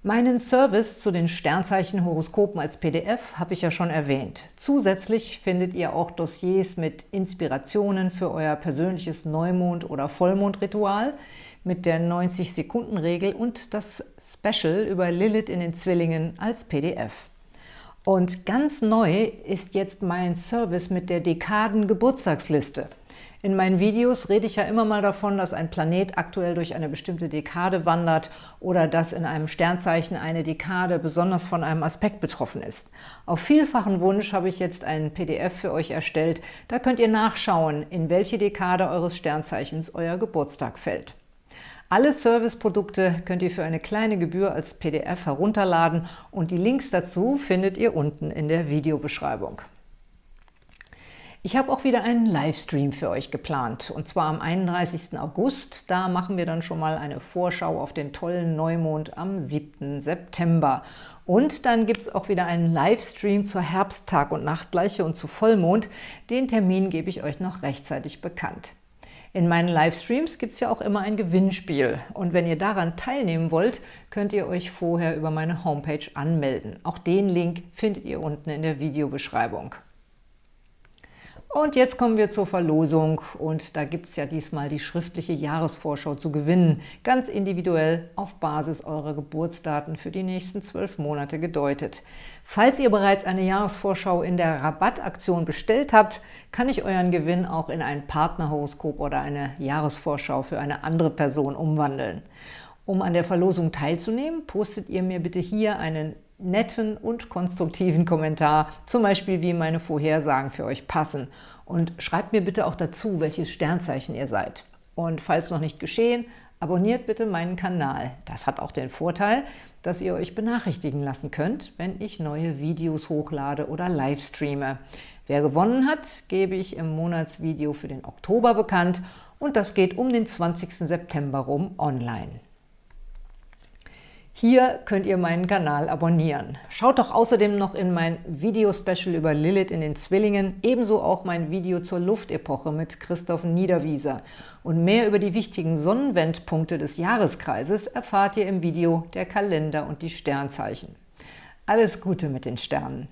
Meinen Service zu den Sternzeichen-Horoskopen als PDF habe ich ja schon erwähnt. Zusätzlich findet ihr auch Dossiers mit Inspirationen für euer persönliches Neumond- oder Vollmondritual – mit der 90-Sekunden-Regel und das Special über Lilith in den Zwillingen als PDF. Und ganz neu ist jetzt mein Service mit der Dekaden-Geburtstagsliste. In meinen Videos rede ich ja immer mal davon, dass ein Planet aktuell durch eine bestimmte Dekade wandert oder dass in einem Sternzeichen eine Dekade besonders von einem Aspekt betroffen ist. Auf vielfachen Wunsch habe ich jetzt einen PDF für euch erstellt. Da könnt ihr nachschauen, in welche Dekade eures Sternzeichens euer Geburtstag fällt. Alle Serviceprodukte könnt ihr für eine kleine Gebühr als PDF herunterladen und die Links dazu findet ihr unten in der Videobeschreibung. Ich habe auch wieder einen Livestream für euch geplant, und zwar am 31. August. Da machen wir dann schon mal eine Vorschau auf den tollen Neumond am 7. September. Und dann gibt es auch wieder einen Livestream zur Herbsttag- und Nachtgleiche und zu Vollmond. Den Termin gebe ich euch noch rechtzeitig bekannt. In meinen Livestreams gibt es ja auch immer ein Gewinnspiel und wenn ihr daran teilnehmen wollt, könnt ihr euch vorher über meine Homepage anmelden. Auch den Link findet ihr unten in der Videobeschreibung. Und jetzt kommen wir zur Verlosung und da gibt es ja diesmal die schriftliche Jahresvorschau zu gewinnen, ganz individuell auf Basis eurer Geburtsdaten für die nächsten zwölf Monate gedeutet. Falls ihr bereits eine Jahresvorschau in der Rabattaktion bestellt habt, kann ich euren Gewinn auch in ein Partnerhoroskop oder eine Jahresvorschau für eine andere Person umwandeln. Um an der Verlosung teilzunehmen, postet ihr mir bitte hier einen netten und konstruktiven Kommentar, zum Beispiel wie meine Vorhersagen für euch passen. Und schreibt mir bitte auch dazu, welches Sternzeichen ihr seid. Und falls noch nicht geschehen, abonniert bitte meinen Kanal. Das hat auch den Vorteil, dass ihr euch benachrichtigen lassen könnt, wenn ich neue Videos hochlade oder livestreame. Wer gewonnen hat, gebe ich im Monatsvideo für den Oktober bekannt und das geht um den 20. September rum online. Hier könnt ihr meinen Kanal abonnieren. Schaut doch außerdem noch in mein Video-Special über Lilith in den Zwillingen, ebenso auch mein Video zur Luftepoche mit Christoph Niederwieser. Und mehr über die wichtigen Sonnenwendpunkte des Jahreskreises erfahrt ihr im Video Der Kalender und die Sternzeichen. Alles Gute mit den Sternen!